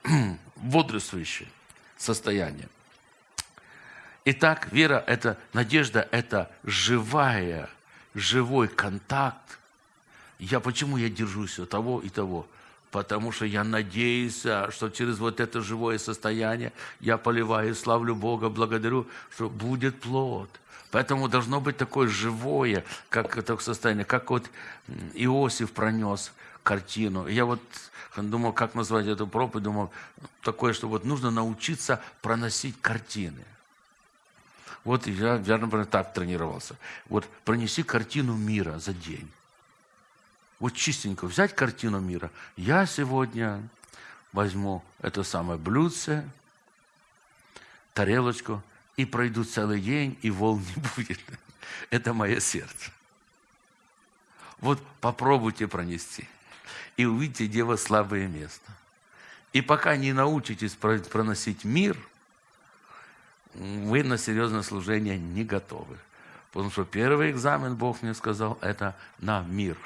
<clears throat> Бодрствующее состояние. Итак, вера – это надежда, это живая, живой контакт. Я почему я держусь того и того? Потому что я надеюсь, что через вот это живое состояние я поливаю, славлю Бога, благодарю, что будет плод. Поэтому должно быть такое живое, как это состояние, как вот Иосиф пронес картину. Я вот думал, как назвать эту проповедь, думал, такое, что вот нужно научиться проносить картины. Вот я, я, например, так тренировался. Вот пронеси картину мира за день. Вот чистенько взять картину мира. Я сегодня возьму это самое блюдце, тарелочку, и пройду целый день, и волн не <laughs> будет. Это мое сердце. Вот попробуйте пронести, и увидите, где вас слабое место. И пока не научитесь проносить мир, вы на серьезное служение не готовы. Потому что первый экзамен, Бог мне сказал, это на мир.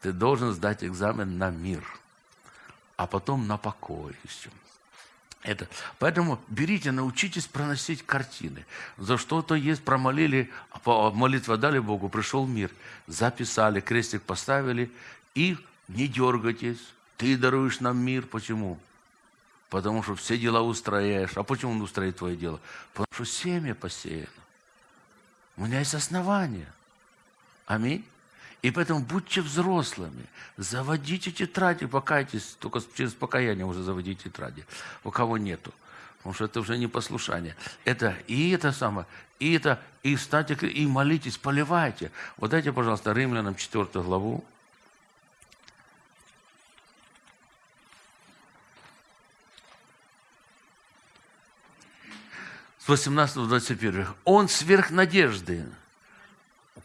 Ты должен сдать экзамен на мир, а потом на покой еще. Это. Поэтому берите, научитесь проносить картины. За что-то есть, промолили, молитва дали Богу, пришел мир. Записали, крестик поставили, и не дергайтесь. Ты даруешь нам мир. Почему? Потому что все дела устрояешь. А почему он устроит твое дело? Потому что семя посеяно. У меня есть основания. Аминь. И поэтому будьте взрослыми, заводите тетради, покайтесь, только через покаяние уже заводите тетради, у кого нету. Потому что это уже не послушание. Это и это самое, и это, и встаньте, и молитесь, поливайте. Вот дайте, пожалуйста, Римлянам 4 главу. С 18 до 21. Он сверх надежды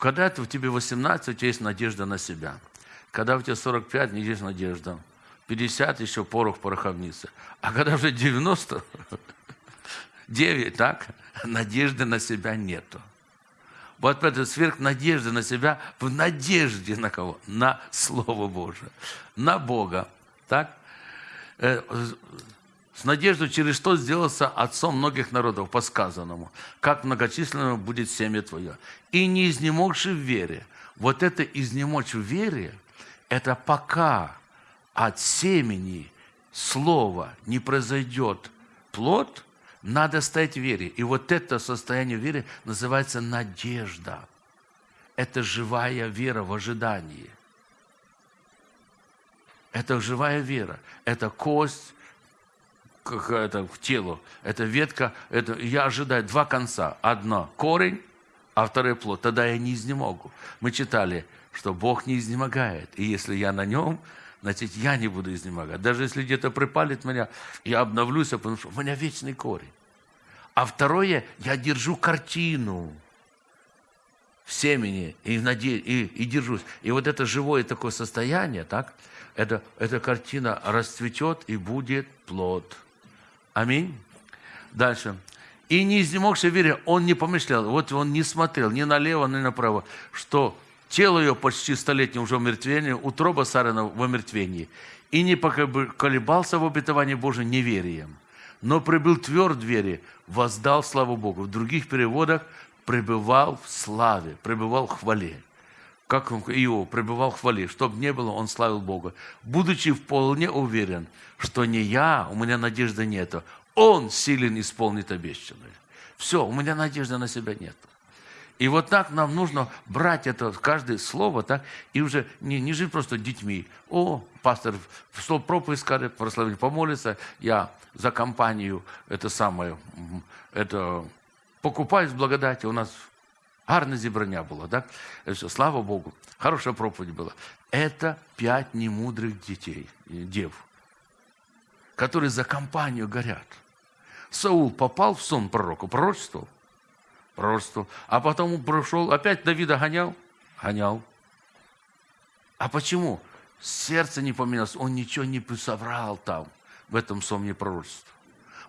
когда у тебя 18, у тебя есть надежда на себя. Когда у тебя 45, не есть надежда. 50 еще порох пороховницы. А когда уже 90, 9, так, надежды на себя нету. Вот это сверх надежды на себя в надежде на кого? На Слово Божие, на Бога. Так? С надеждой, через что сделался отцом многих народов, по сказанному, как многочисленным будет семя твое. И не изнемогши в вере. Вот это изнемочь в вере, это пока от семени слова не произойдет плод, надо стоять в вере. И вот это состояние веры называется надежда. Это живая вера в ожидании. Это живая вера. Это кость, какая-то к телу. Это ветка, это, я ожидаю два конца. Одно корень, а второй плод. Тогда я не изнемогу. Мы читали, что Бог не изнемогает. И если я на нем, значит, я не буду изнемогать. Даже если где-то припалит меня, я обновлюсь, потому что у меня вечный корень. А второе, я держу картину в семени и, наде... и, и держусь. И вот это живое такое состояние, так, это, эта картина расцветет и будет плод. Аминь. Дальше. И не изнемогший вере, он не помышлял, вот он не смотрел ни налево, ни направо, что тело ее почти столетнее уже в умертвении, утроба Сарина в умертвении. И не колебался в обетовании Божьем неверием, но прибыл тверд в вере, воздал славу Богу. В других переводах пребывал в славе, пребывал в хвале как Иов пребывал в хвале, чтобы не было, он славил Бога, будучи вполне уверен, что не я, у меня надежды нету, он силен исполнит обещанное. Все, у меня надежды на себя нет. И вот так нам нужно брать это, каждое слово, так, и уже не, не жить просто детьми. О, пастор, что проповедь скажет, прославить, помолится, я за компанию, это самое, это покупаюсь благодати. У нас Гарне зібрання було, так? Все, слава Богу. Хорошая проповедь была. Это пять немудрых детей, дев, которые за компанию горят. Саул попал в сон пророку, пророчествовал, пророчествовал, а потом он прошел, опять Давида гонял, гонял. А почему? Сердце не поменялось, он ничего не соврал там, в этом сомне пророчества.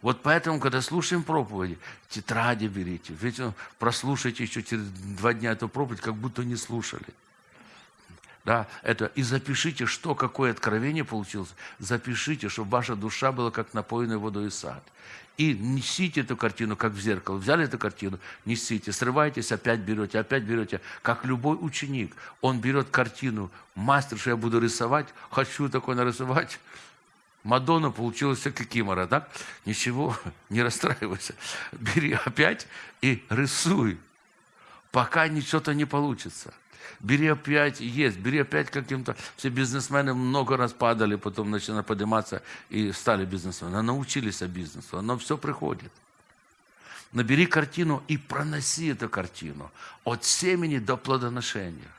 Вот поэтому, когда слушаем проповеди, тетради берите. Ведь ну, прослушайте еще через два дня эту проповедь, как будто не слушали. Да, это, и запишите, что, какое откровение получилось. Запишите, чтобы ваша душа была как напоенная водой сад. И несите эту картину, как в зеркало. Взяли эту картину, несите, срывайтесь, опять берете, опять берете. Как любой ученик, он берет картину, мастер, что я буду рисовать, хочу такое нарисовать, Мадонна получилась как Кимора, так? Ничего, <laughs> не расстраивайся. Бери опять и рисуй, пока ничего-то не получится. Бери опять, есть, бери опять каким-то... Все бизнесмены много раз падали, потом начинали подниматься и стали бизнесменами. Научились о бизнесу, оно все приходит. Набери картину и проноси эту картину от семени до плодоношения.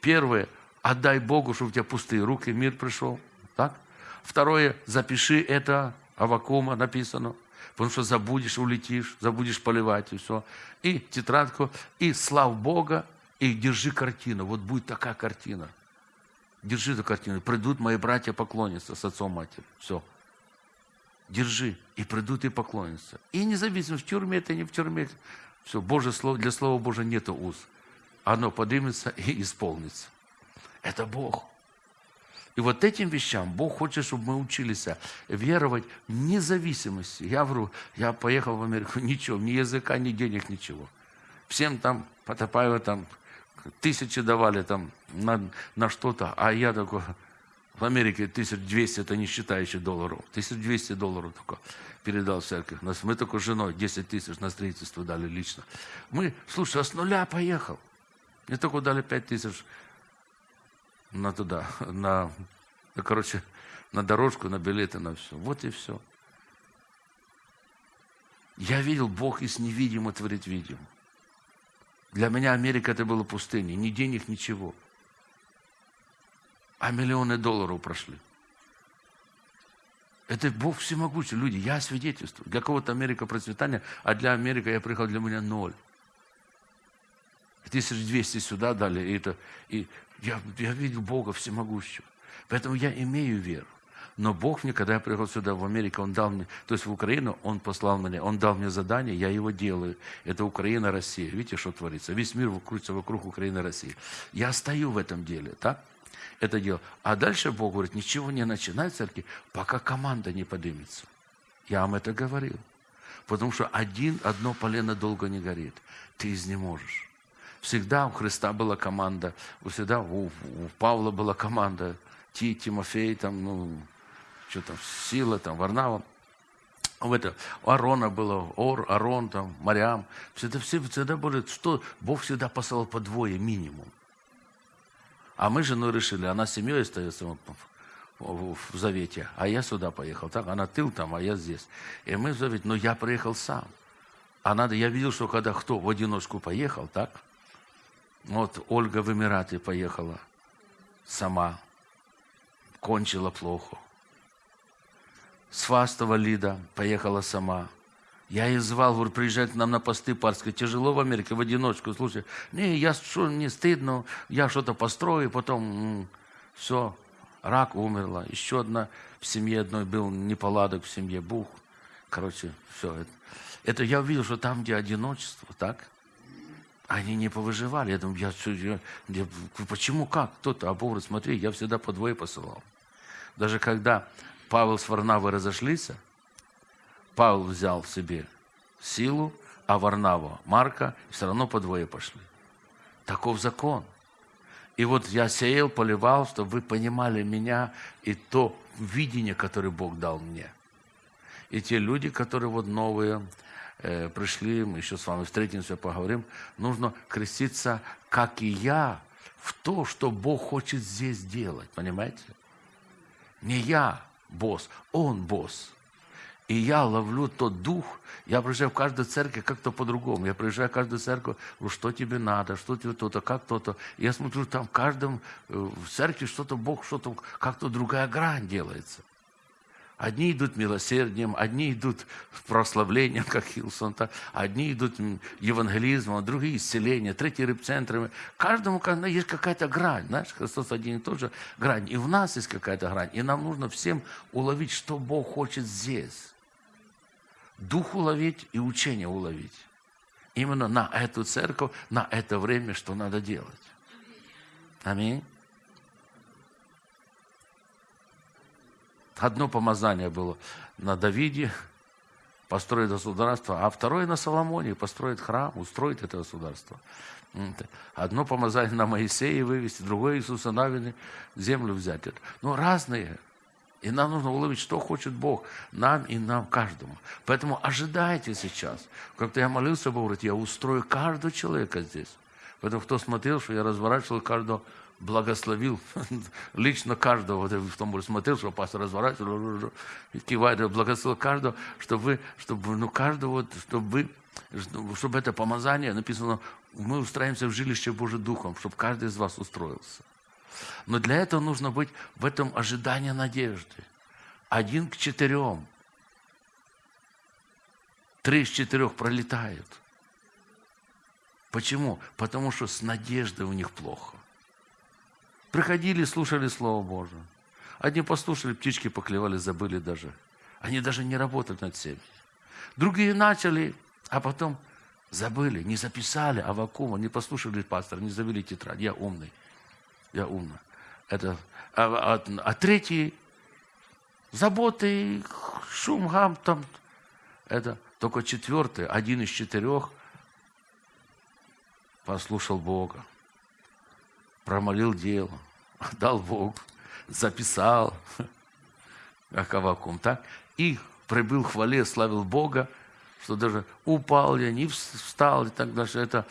Первое, отдай Богу, чтобы у тебя пустые руки, мир пришел. Так? Второе, запиши это, Авакума написано, потому что забудешь, улетишь, забудешь поливать и все. И тетрадку, и слав Бога, и держи картину. Вот будет такая картина. Держи эту картину. Придут мои братья поклониться с отцом матери. Все. Держи. И придут и поклонятся. И независимо, в тюрьме это, не в тюрьме. Все, Божье слово, для Слова Божьего нет уз. Оно поднимется и исполнится. Это Бог. И вот этим вещам Бог хочет, чтобы мы учились веровать в независимости. Я говорю, я поехал в Америку, <laughs> ничего, ни языка, ни денег, ничего. Всем там, Потапаева там, тысячи давали там на, на что-то, а я такой, в Америке 1200, это не считающий долларов, 1200 долларов только передал церковь. Нас, мы только с женой 10 тысяч на строительство дали лично. Мы, слушай, а с нуля поехал. Мне только дали 5 тысяч на туда, на, ну, короче, на дорожку, на билеты, на все. Вот и все. Я видел, Бог из невидимого творит видимо. Для меня Америка это была пустыня, ни денег, ничего. А миллионы долларов прошли. Это Бог всемогущий. Люди, я свидетельствую. Для кого-то Америка процветание, а для Америки я приехал, для меня ноль. 1200 сюда дали, и, это, и я, я видел Бога всемогущего. Поэтому я имею веру. Но Бог мне, когда я приехал сюда, в Америку, Он дал мне, то есть в Украину, Он послал меня, Он дал мне задание, я его делаю. Это Украина, Россия. Видите, что творится? Весь мир крутится вокруг Украины, России. Я стою в этом деле, так? Это дело. А дальше Бог говорит, ничего не начинай церкви, пока команда не поднимется. Я вам это говорил. Потому что один, одно полено долго не горит. Ты изнеможешь. Всегда у Христа была команда, всегда у, у Павла была команда, Ти, Тимофей, там, ну, что там, Сила, там, Варнава. В это, у Арона было, Ор, Арон, там, Мариам. Всегда, все, всегда были, что Бог всегда посылал по двое минимум. А мы с женой решили, она с семьей остается в, в, в Завете, а я сюда поехал. Так, она тыл там, а я здесь. И мы в Завете, но я приехал сам. А надо, я видел, что когда кто в одиночку поехал, так, вот Ольга в Эмираты поехала сама, кончила плохо. Свастова Лида поехала сама. Я ее звал, говорю, приезжай к нам на посты парские. Тяжело в Америке, в одиночку. Слушай, не, я что, не стыдно, я что-то построю, потом все, рак умерла. Еще одна в семье одной был неполадок в семье, бух. Короче, все. Это, это я увидел, что там, где одиночество, так, они не повыживали. Я думаю, я, я, я, почему, как? Кто-то, а говорит, смотри, я всегда по двое посылал. Даже когда Павел с Варнавой разошлись, Павел взял в себе силу, а Варнава Марка, все равно по двое пошли. Таков закон. И вот я сеял, поливал, чтобы вы понимали меня и то видение, которое Бог дал мне. И те люди, которые вот новые, э, пришли, мы еще с вами встретимся, поговорим, нужно креститься, как и я, в то, что Бог хочет здесь делать, понимаете? Не я босс, Он босс. И я ловлю тот дух, я приезжаю в каждую церковь как-то по-другому. Я приезжаю в каждую церковь, говорю, что тебе надо, что тебе то-то, как то-то. Я смотрю, там в каждом, э, в церкви что-то Бог, что-то, как-то другая грань делается. Одни идут милосердием, одни идут прославлением, <laughs> как Хилсон, одни идут евангелизмом, другие исцелением, третьи рыбцентрами. Каждому есть какая-то грань. Знаешь, Христос один и тот же грань. И в нас есть какая-то грань. И нам нужно всем уловить, что Бог хочет здесь. Дух уловить и учение уловить. Именно на эту церковь, на это время, что надо делать. Аминь. Одно помазание было на Давиде, построить государство, а второе на Соломоне, построить храм, устроить это государство. Одно помазание на Моисея вывести, другое Иисуса Навины землю взять. Ну, разные. И нам нужно уловить, что хочет Бог нам и нам каждому. Поэтому ожидайте сейчас. Как-то я молился, Бог говорит, я устрою каждого человека здесь Поэтому кто смотрел, что я разворачивал каждого, благословил <laughs> лично каждого, вот в том смотрел, что пастор разворачивал, кивает, благословил каждого, чтобы вы, чтобы, ну, каждого, чтобы чтобы это помазание, написано, мы устраиваемся в жилище Божьим Духом, чтобы каждый из вас устроился. Но для этого нужно быть в этом ожидании надежды. Один к четырем. Три из четырех пролетают. Почему? Потому что с надеждой у них плохо. Приходили, слушали Слово Божие. Одни послушали, птички поклевали, забыли даже. Они даже не работали над семьей. Другие начали, а потом забыли, не записали Авакума, не послушали пастора, не завели тетрадь. Я умный. Я умный. Это, а, а, а третий заботы, шум, гам, там. Это только четвертый, один из четырех послушал Бога промолил дело, <laughs> дал Бог, записал, <laughs> как Авакум, так? И прибыл хвале, славил Бога, что даже упал я, не встал и так дальше. Это,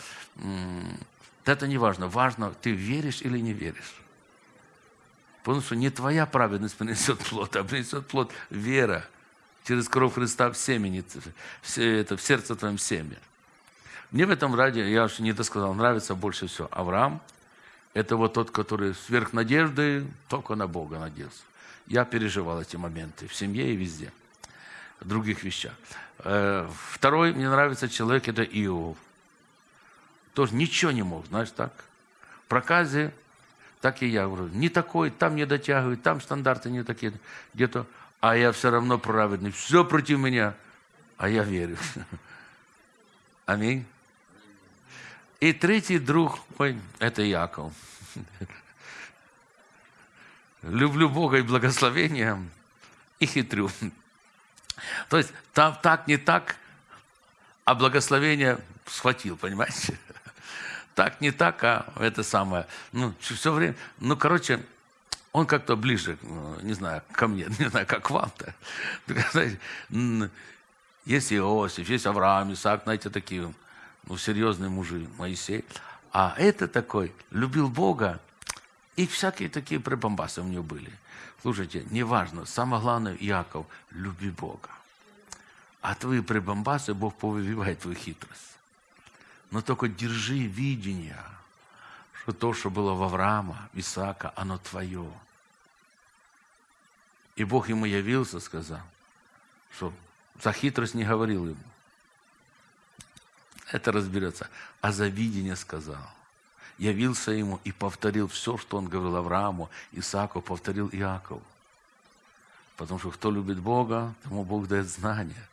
это не важно. Важно, ты веришь или не веришь. Потому что не твоя праведность <laughs> принесет плод, а принесет плод вера через кровь Христа в семени, все это, в сердце твоем семя. Мне в этом ради, я уже не досказал, нравится больше всего Авраам, это вот тот, который сверх надежды только на Бога надеялся. Я переживал эти моменты в семье и везде, в других вещах. Э, второй, мне нравится человек, это Иов. Тоже ничего не мог, знаешь, так. В проказе, так и я говорю, не такой, там не дотягивают, там стандарты не такие, где-то, а я все равно праведный, все против меня, а я верю. <laughs> Аминь. И третий друг мой – это Яков. Люблю Бога и благословения, и хитрю. То есть там так, не так, а благословение схватил, понимаете? Так, не так, а это самое. Ну, все время, ну, короче, он как-то ближе, не знаю, ко мне, <laughs> не знаю, как вам-то. <laughs> Есть Иосиф, есть Авраам, Исаак, знаете, такие ну, серьезные мужи, Моисей. А это такой, любил Бога, и всякие такие прибамбасы у него были. Слушайте, неважно, самое главное, Яков, люби Бога. А твои прибамбасы Бог повыбивает твою хитрость. Но только держи видение, что то, что было в Авраама, Исаака, оно твое. И Бог ему явился, сказал, что за хитрость не говорил ему это разберется. А за видение сказал. Явился ему и повторил все, что он говорил Аврааму, Исааку, повторил Иакову. Потому что кто любит Бога, тому Бог дает знания.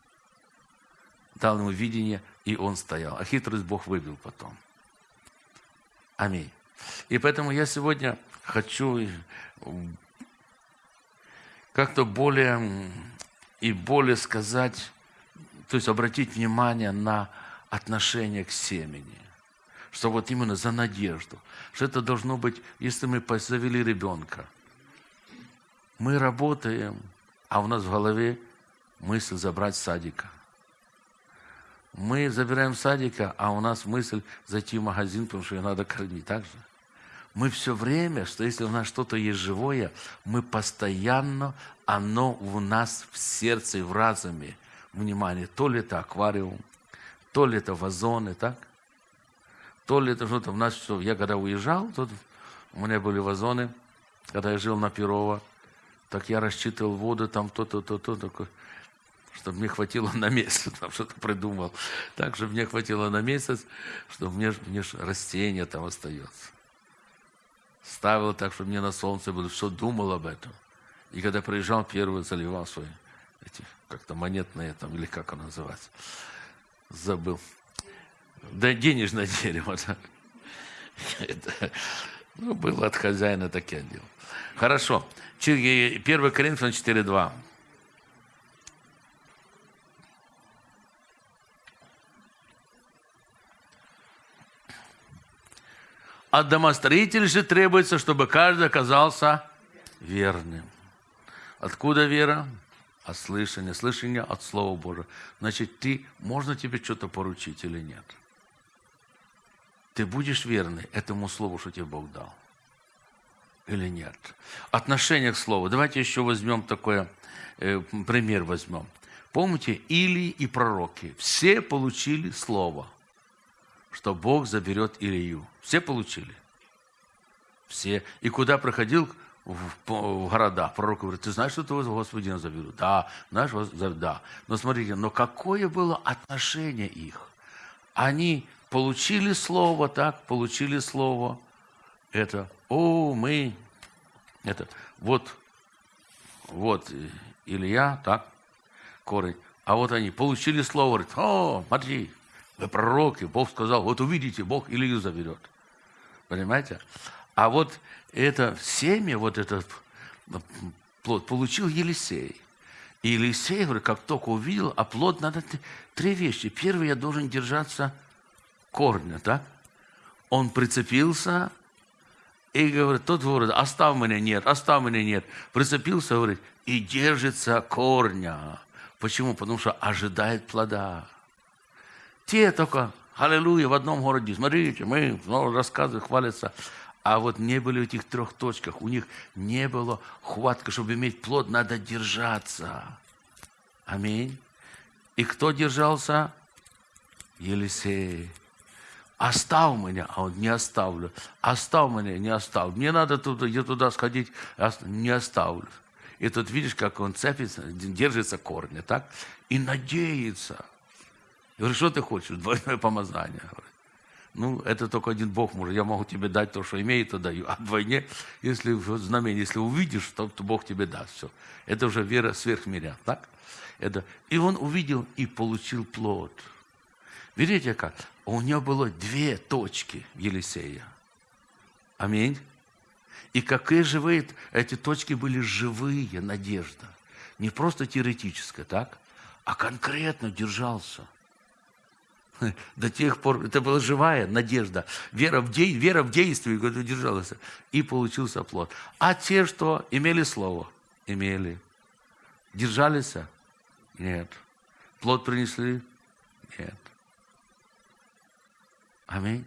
Дал ему видение, и он стоял. А хитрость Бог вывел потом. Аминь. И поэтому я сегодня хочу как-то более и более сказать, то есть обратить внимание на отношение к семени. Что вот именно за надежду. Что это должно быть, если мы завели ребенка. Мы работаем, а у нас в голове мысль забрать садика. Мы забираем садика, а у нас мысль зайти в магазин, потому что ее надо кормить. Так же? Мы все время, что если у нас что-то есть живое, мы постоянно, оно у нас в сердце и в разуме. Внимание, то ли это аквариум, то ли это вазоны, так? То ли это что-то. У нас что, я когда уезжал, тут у меня были вазоны, когда я жил на Перово, так я рассчитывал воду, там то-то, то-то, чтобы мне хватило на месяц, <laughs> там что-то придумал. Так, чтобы мне хватило на месяц, чтобы мне, мне растение там остается. Ставил так, чтобы мне на солнце было, все думал об этом. И когда приезжал, первый заливал свои эти как-то монетные там, или как оно называется забыл. Да, денежное дерево. Да. <laughs> Это, ну, было от хозяина так я делал. Хорошо. 1 Коринфянам 4.2. От домостроителей же требуется, чтобы каждый оказался верным. Откуда вера? От слышания, слышание от Слова Божьего. Значит, ты, можно тебе что-то поручить или нет? ты будешь верный этому слову, что тебе Бог дал? Или нет? Отношение к слову. Давайте еще возьмем такой э, пример возьмем. Помните, Или и пророки, все получили слово, что Бог заберет Илью. Все получили? Все. И куда проходил в, в города, пророк говорит, ты знаешь, что твоего Господина заберут? Да, знаешь, да. Но смотрите, но какое было отношение их? Они получили слово, так, получили слово. Это, о, мы, это, вот, вот Илья, так, корень. А вот они получили слово, говорят, о, смотри, вы пророки, Бог сказал, вот увидите, Бог Илью заберет. Понимаете? А вот это семя, вот этот плод получил Елисей. И Елисей, говорит, как только увидел, а плод надо три вещи. Первый, я должен держаться корня, так? Он прицепился и говорит, тот говорит, оставь меня, нет, оставь меня, нет. Прицепился, говорит, и держится корня. Почему? Потому что ожидает плода. Те только, аллилуйя, в одном городе, смотрите, мы ну, рассказываем, хвалятся. А вот не были в этих трех точках, у них не было хватка, чтобы иметь плод, надо держаться. Аминь. И кто держался? Елисей. Оставь меня, а он не оставлю. Оставь меня, не оставлю. Мне надо туда, я туда сходить, не оставлю. И тут видишь, как он цепится, держится корня, так? И надеется. Я говорю, что ты хочешь? Двойное помазание. Ну, это только один Бог может. Я могу тебе дать то, что имею, то даю. А вдвойне, если знамение, если увидишь, то, то Бог тебе даст все. Это уже вера сверх миря, так? Это. И он увидел и получил плод. Видите как? У него было две точки Елисея. Аминь. И какие живые, эти точки были живые, надежда. Не просто теоретическая, так? А конкретно держался. До тех пор, это была живая надежда. Вера в, де, вера в действие, когда держалась. И получился плод. А те, что имели слово, имели. Держались? Нет. Плод принесли? Нет. Аминь.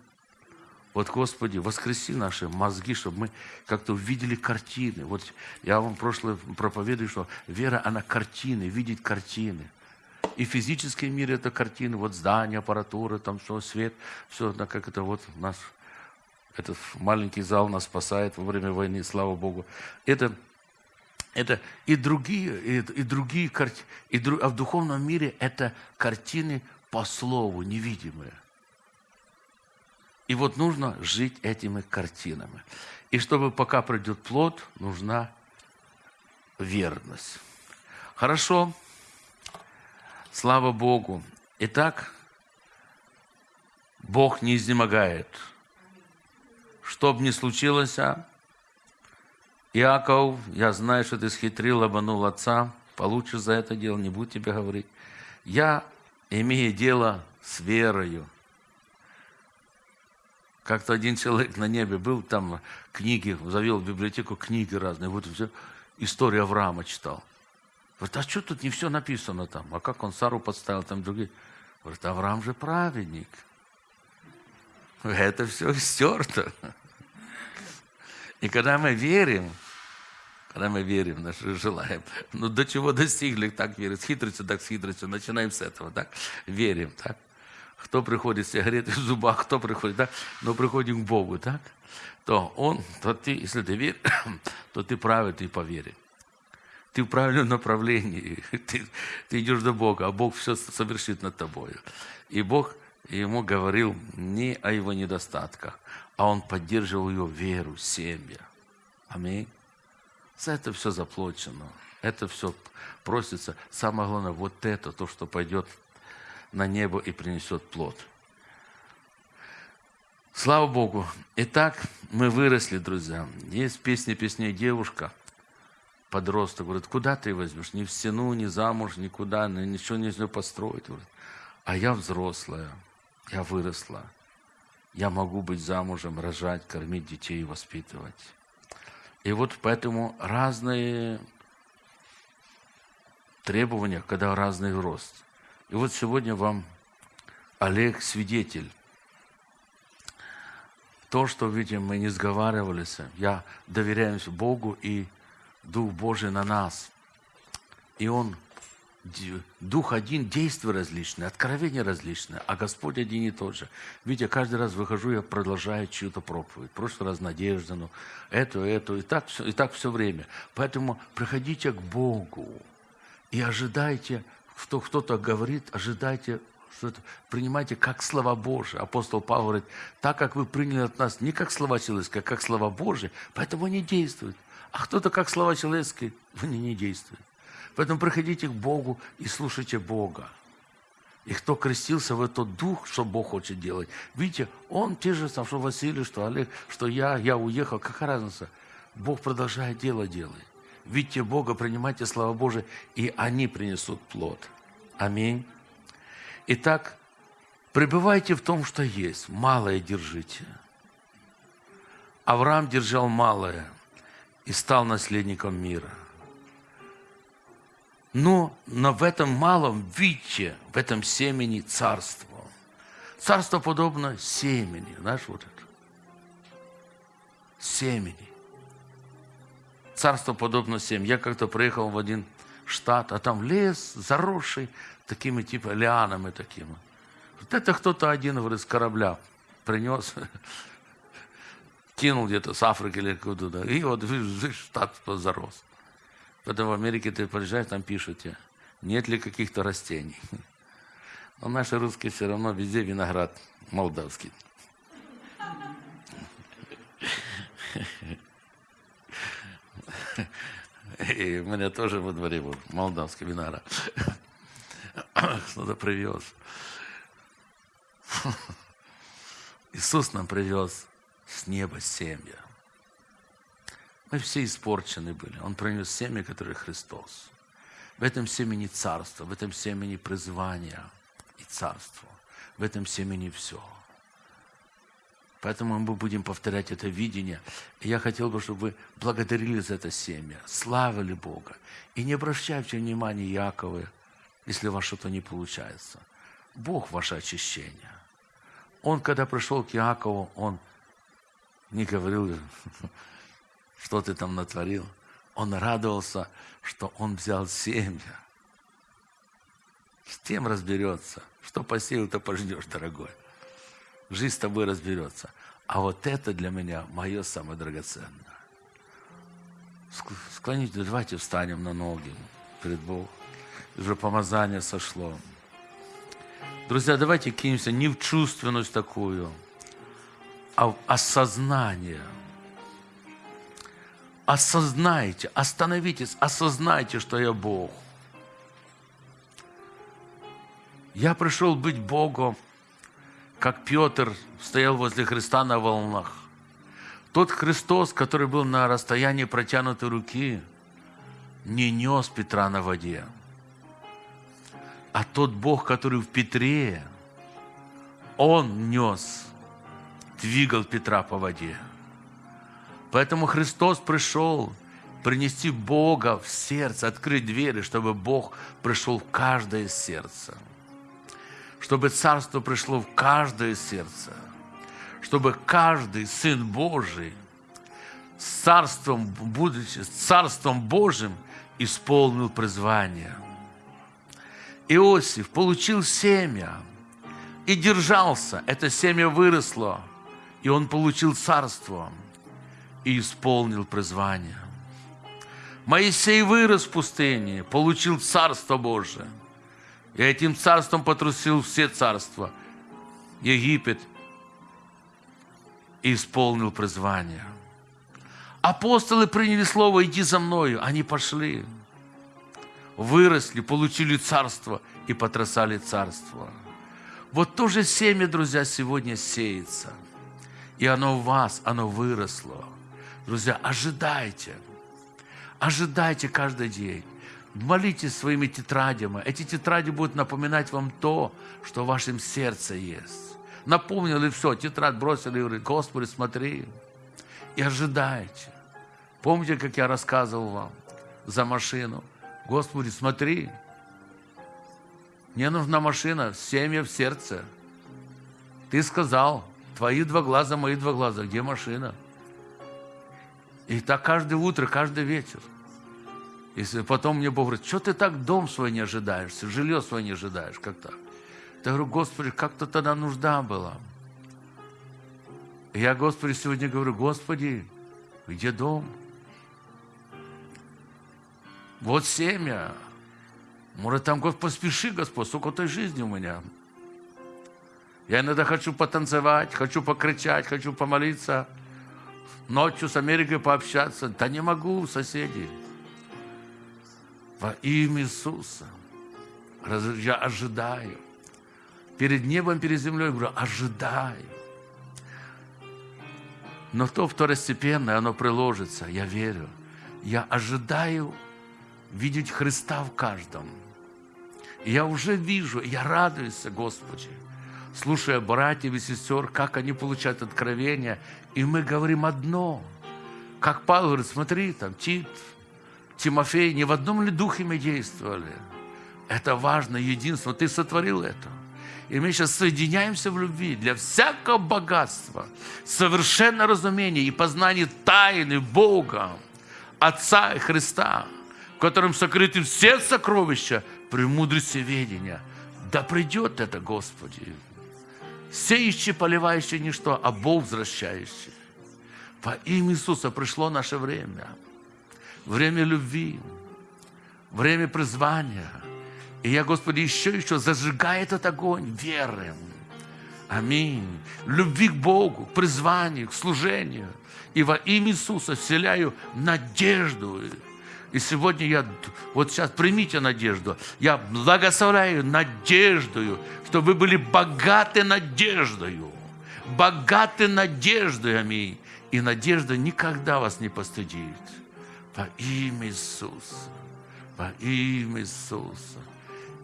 Вот, Господи, воскреси наши мозги, чтобы мы как-то увидели картины. Вот я вам прошлое проповедую, что вера, она картины, видеть картины. И физический мир это картины, вот здание, аппаратура, там все, свет, все, как это вот нас, этот маленький зал нас спасает во время войны, слава Богу. Это, это и другие, и, и другие картины, и, а в духовном мире это картины по слову, невидимые. И вот нужно жить этими картинами. И чтобы пока придет плод, нужна верность. Хорошо. Слава Богу. Итак, Бог не изнемогает. Что бы ни случилось, а, Иаков, я знаю, что ты схитрил, обманул отца, получишь за это дело, не буду тебе говорить. Я имею дело с верою. Как-то один человек на небе был, там книги, завел в библиотеку книги разные. Вот все, история Авраама читал. Говорит, а что тут не все написано там? А как он Сару подставил, там другие? Говорит, Авраам же праведник. Это все стерто. И когда мы верим, когда мы верим, наши желаем, ну до чего достигли, так верим, с хитростью, так с хитростью, начинаем с этого, так, верим, так. Кто приходит с сигаретой в зубах, кто приходит, да? Но приходим к Богу, так? То Он, то ты, если ты веришь, <coughs> то ты правильный по вере. <laughs> Ты в правильном направлении. <laughs> Ты, ты идешь до Бога, а Бог все совершит над тобой. И Бог ему говорил не о его недостатках, а он поддерживал ее веру, семья. Аминь. За это все заплачено. Это все просится. Самое главное, вот это, то, что пойдет на небо и принесет плод. Слава Богу. Итак, мы выросли, друзья. Есть песня песней девушка, подросток, говорит, куда ты возьмешь? Ни в стену, ни замуж, никуда, ничего нельзя построить. Говорит, а я взрослая, я выросла. Я могу быть замужем, рожать, кормить детей, воспитывать. И вот поэтому разные требования, когда разный рост – и вот сегодня вам Олег свидетель. то, что, видите, мы не сговаривались, я доверяюсь Богу и Дух Божий на нас. И Он, Дух один, действия различные, откровения различные, а Господь один и тот же. Видите, каждый раз выхожу, я продолжаю чью-то проповедь. В прошлый раз Надежда, ну, эту, эту, и так, все, и так все время. Поэтому приходите к Богу и ожидайте, что кто-то говорит, ожидайте что это, принимайте как слова Божьи. Апостол Павел говорит, так как вы приняли от нас не как слова человеческие, а как слова Божьи, поэтому они действуют. А кто-то как слова человеческие, они не действуют. Поэтому приходите к Богу и слушайте Бога. И кто крестился в этот дух, что Бог хочет делать. Видите, он те же, что Василий, что Олег, что я, я уехал. Какая разница? Бог продолжает дело делать. Видите Бога, принимайте слова Божие, и они принесут плод. Аминь. Итак, пребывайте в том, что есть. Малое держите. Авраам держал малое и стал наследником мира. Но, но в этом малом видите, в этом семени царство. Царство подобно семени. Знаешь, вот это. Семени. Царство подобно семени. Я как-то приехал в один штат, а там лес заросший такими типа лианами такими. Вот это кто-то один, говорит, с корабля принес, <laughs> кинул где-то с Африки или куда-то, и вот штат зарос. Потом в Америке ты приезжаешь, там пишут тебе, нет ли каких-то растений. Но наши русские все равно везде виноград молдавский. И у меня тоже во дворе был молдавский виноград. Кто-то привез. Иисус нам привез с неба семя. Мы все испорчены были. Он принес семя, которое Христос. В этом семени царство, в этом семени призвание и царство. В этом семени все. Поэтому мы будем повторять это видение. И я хотел бы, чтобы вы благодарили за это семя, славили Бога. И не обращайте внимания Якова, если у вас что-то не получается. Бог ваше очищение. Он, когда пришел к Иакову, он не говорил, <laughs> что ты там натворил. Он радовался, что он взял семя. С тем разберется. Что посеял, то пожнешь, дорогой. Жизнь с тобой разберется. А вот это для меня мое самое драгоценное. Склоните, давайте встанем на ноги перед Богом. Уже помазание сошло. Друзья, давайте кинемся не в чувственность такую, осознание – осознайте, остановитесь, осознайте, что я Бог. Я пришел быть Богом, как Петр стоял возле Христа на волнах. Тот Христос, который был на расстоянии протянутой руки, не нес Петра на воде. А тот Бог, который в Петре, Он нес, двигал Петра по воде. Поэтому Христос пришел принести Бога в сердце, открыть двери, чтобы Бог пришел в каждое сердце. Чтобы Царство пришло в каждое сердце. Чтобы каждый Сын Божий с Царством, будучи с Царством Божьим, исполнил призвание. Иосиф получил семя и держался. Это семя выросло, и он получил царство и исполнил призвание. Моисей вырос в пустыне, получил Царство Божие. И этим царством потрусил все царства. Египет и исполнил призвание. Апостолы приняли слово «иди за мною». Они пошли, выросли, получили царство и потрясали царство. Вот то же семя, друзья, сегодня сеется. И оно в вас, оно выросло. Друзья, ожидайте. Ожидайте каждый день. Молитесь своими тетрадями. Эти тетради будут напоминать вам то, что в вашем сердце есть. Напомнили все, тетрадь бросили и говорит, Господи, смотри. И ожидайте. Помните, как я рассказывал вам за машину? Господи, смотри. Мне нужна машина, семя в сердце. Ты сказал, Твои два глаза, мои два глаза. Где машина? И так каждое утро, каждый вечер. Если потом мне Бог говорит, что ты так дом свой не ожидаешь, жилье свое не ожидаешь, как так? Я говорю, Господи, как-то тогда нужда была. И я, Господи, сегодня говорю, Господи, где дом? Вот семя. Может, там, Господь, поспеши, Господь, сколько той жизни у меня. Я иногда хочу потанцевать, хочу покричать, хочу помолиться, ночью с Америкой пообщаться. Да не могу, соседи. Во имя Иисуса я ожидаю. Перед небом, перед землей, говорю, ожидаю. Но то второстепенное, оно приложится, я верю. Я ожидаю видеть Христа в каждом. Я уже вижу, я радуюсь, Господи, слушая братьев и сестер, как они получают откровения. И мы говорим одно. Как Павел говорит, смотри, там Тит, Тимофей, не в одном ли духе мы действовали? Это важно, единство. Ты сотворил это. И мы сейчас соединяемся в любви для всякого богатства, совершенно разумения и познания тайны Бога, Отца и Христа, в котором сокрыты все сокровища премудрости ведения. Да придет это, Господи. Сеющий, поливающий ничто, а Бог возвращающий. Во имя Иисуса пришло наше время – время любви, время призвания. И я, Господи, еще еще зажигаю этот огонь веры. Аминь. Любви к Богу, к призванию, к служению. И во имя Иисуса вселяю надежду. И сегодня я, вот сейчас примите надежду. Я благословляю надеждою, что вы были богаты надеждою. Богаты надеждой, аминь. И надежда никогда вас не постыдит. Во имя Иисуса. Во имя Иисуса.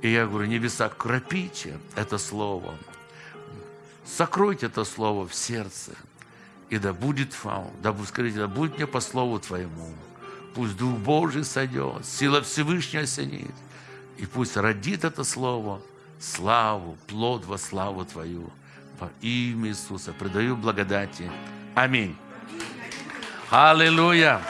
И я говорю, небеса, кропите это слово. Сокройте это слово в сердце. И да будет вам, да, скажите, да будет мне по слову Твоему. Пусть Дух Божий сойдет, сила Всевышняя осенит. И пусть родит это слово славу, плод во славу Твою. Во имя Иисуса предаю благодати. Аминь. Аллилуйя.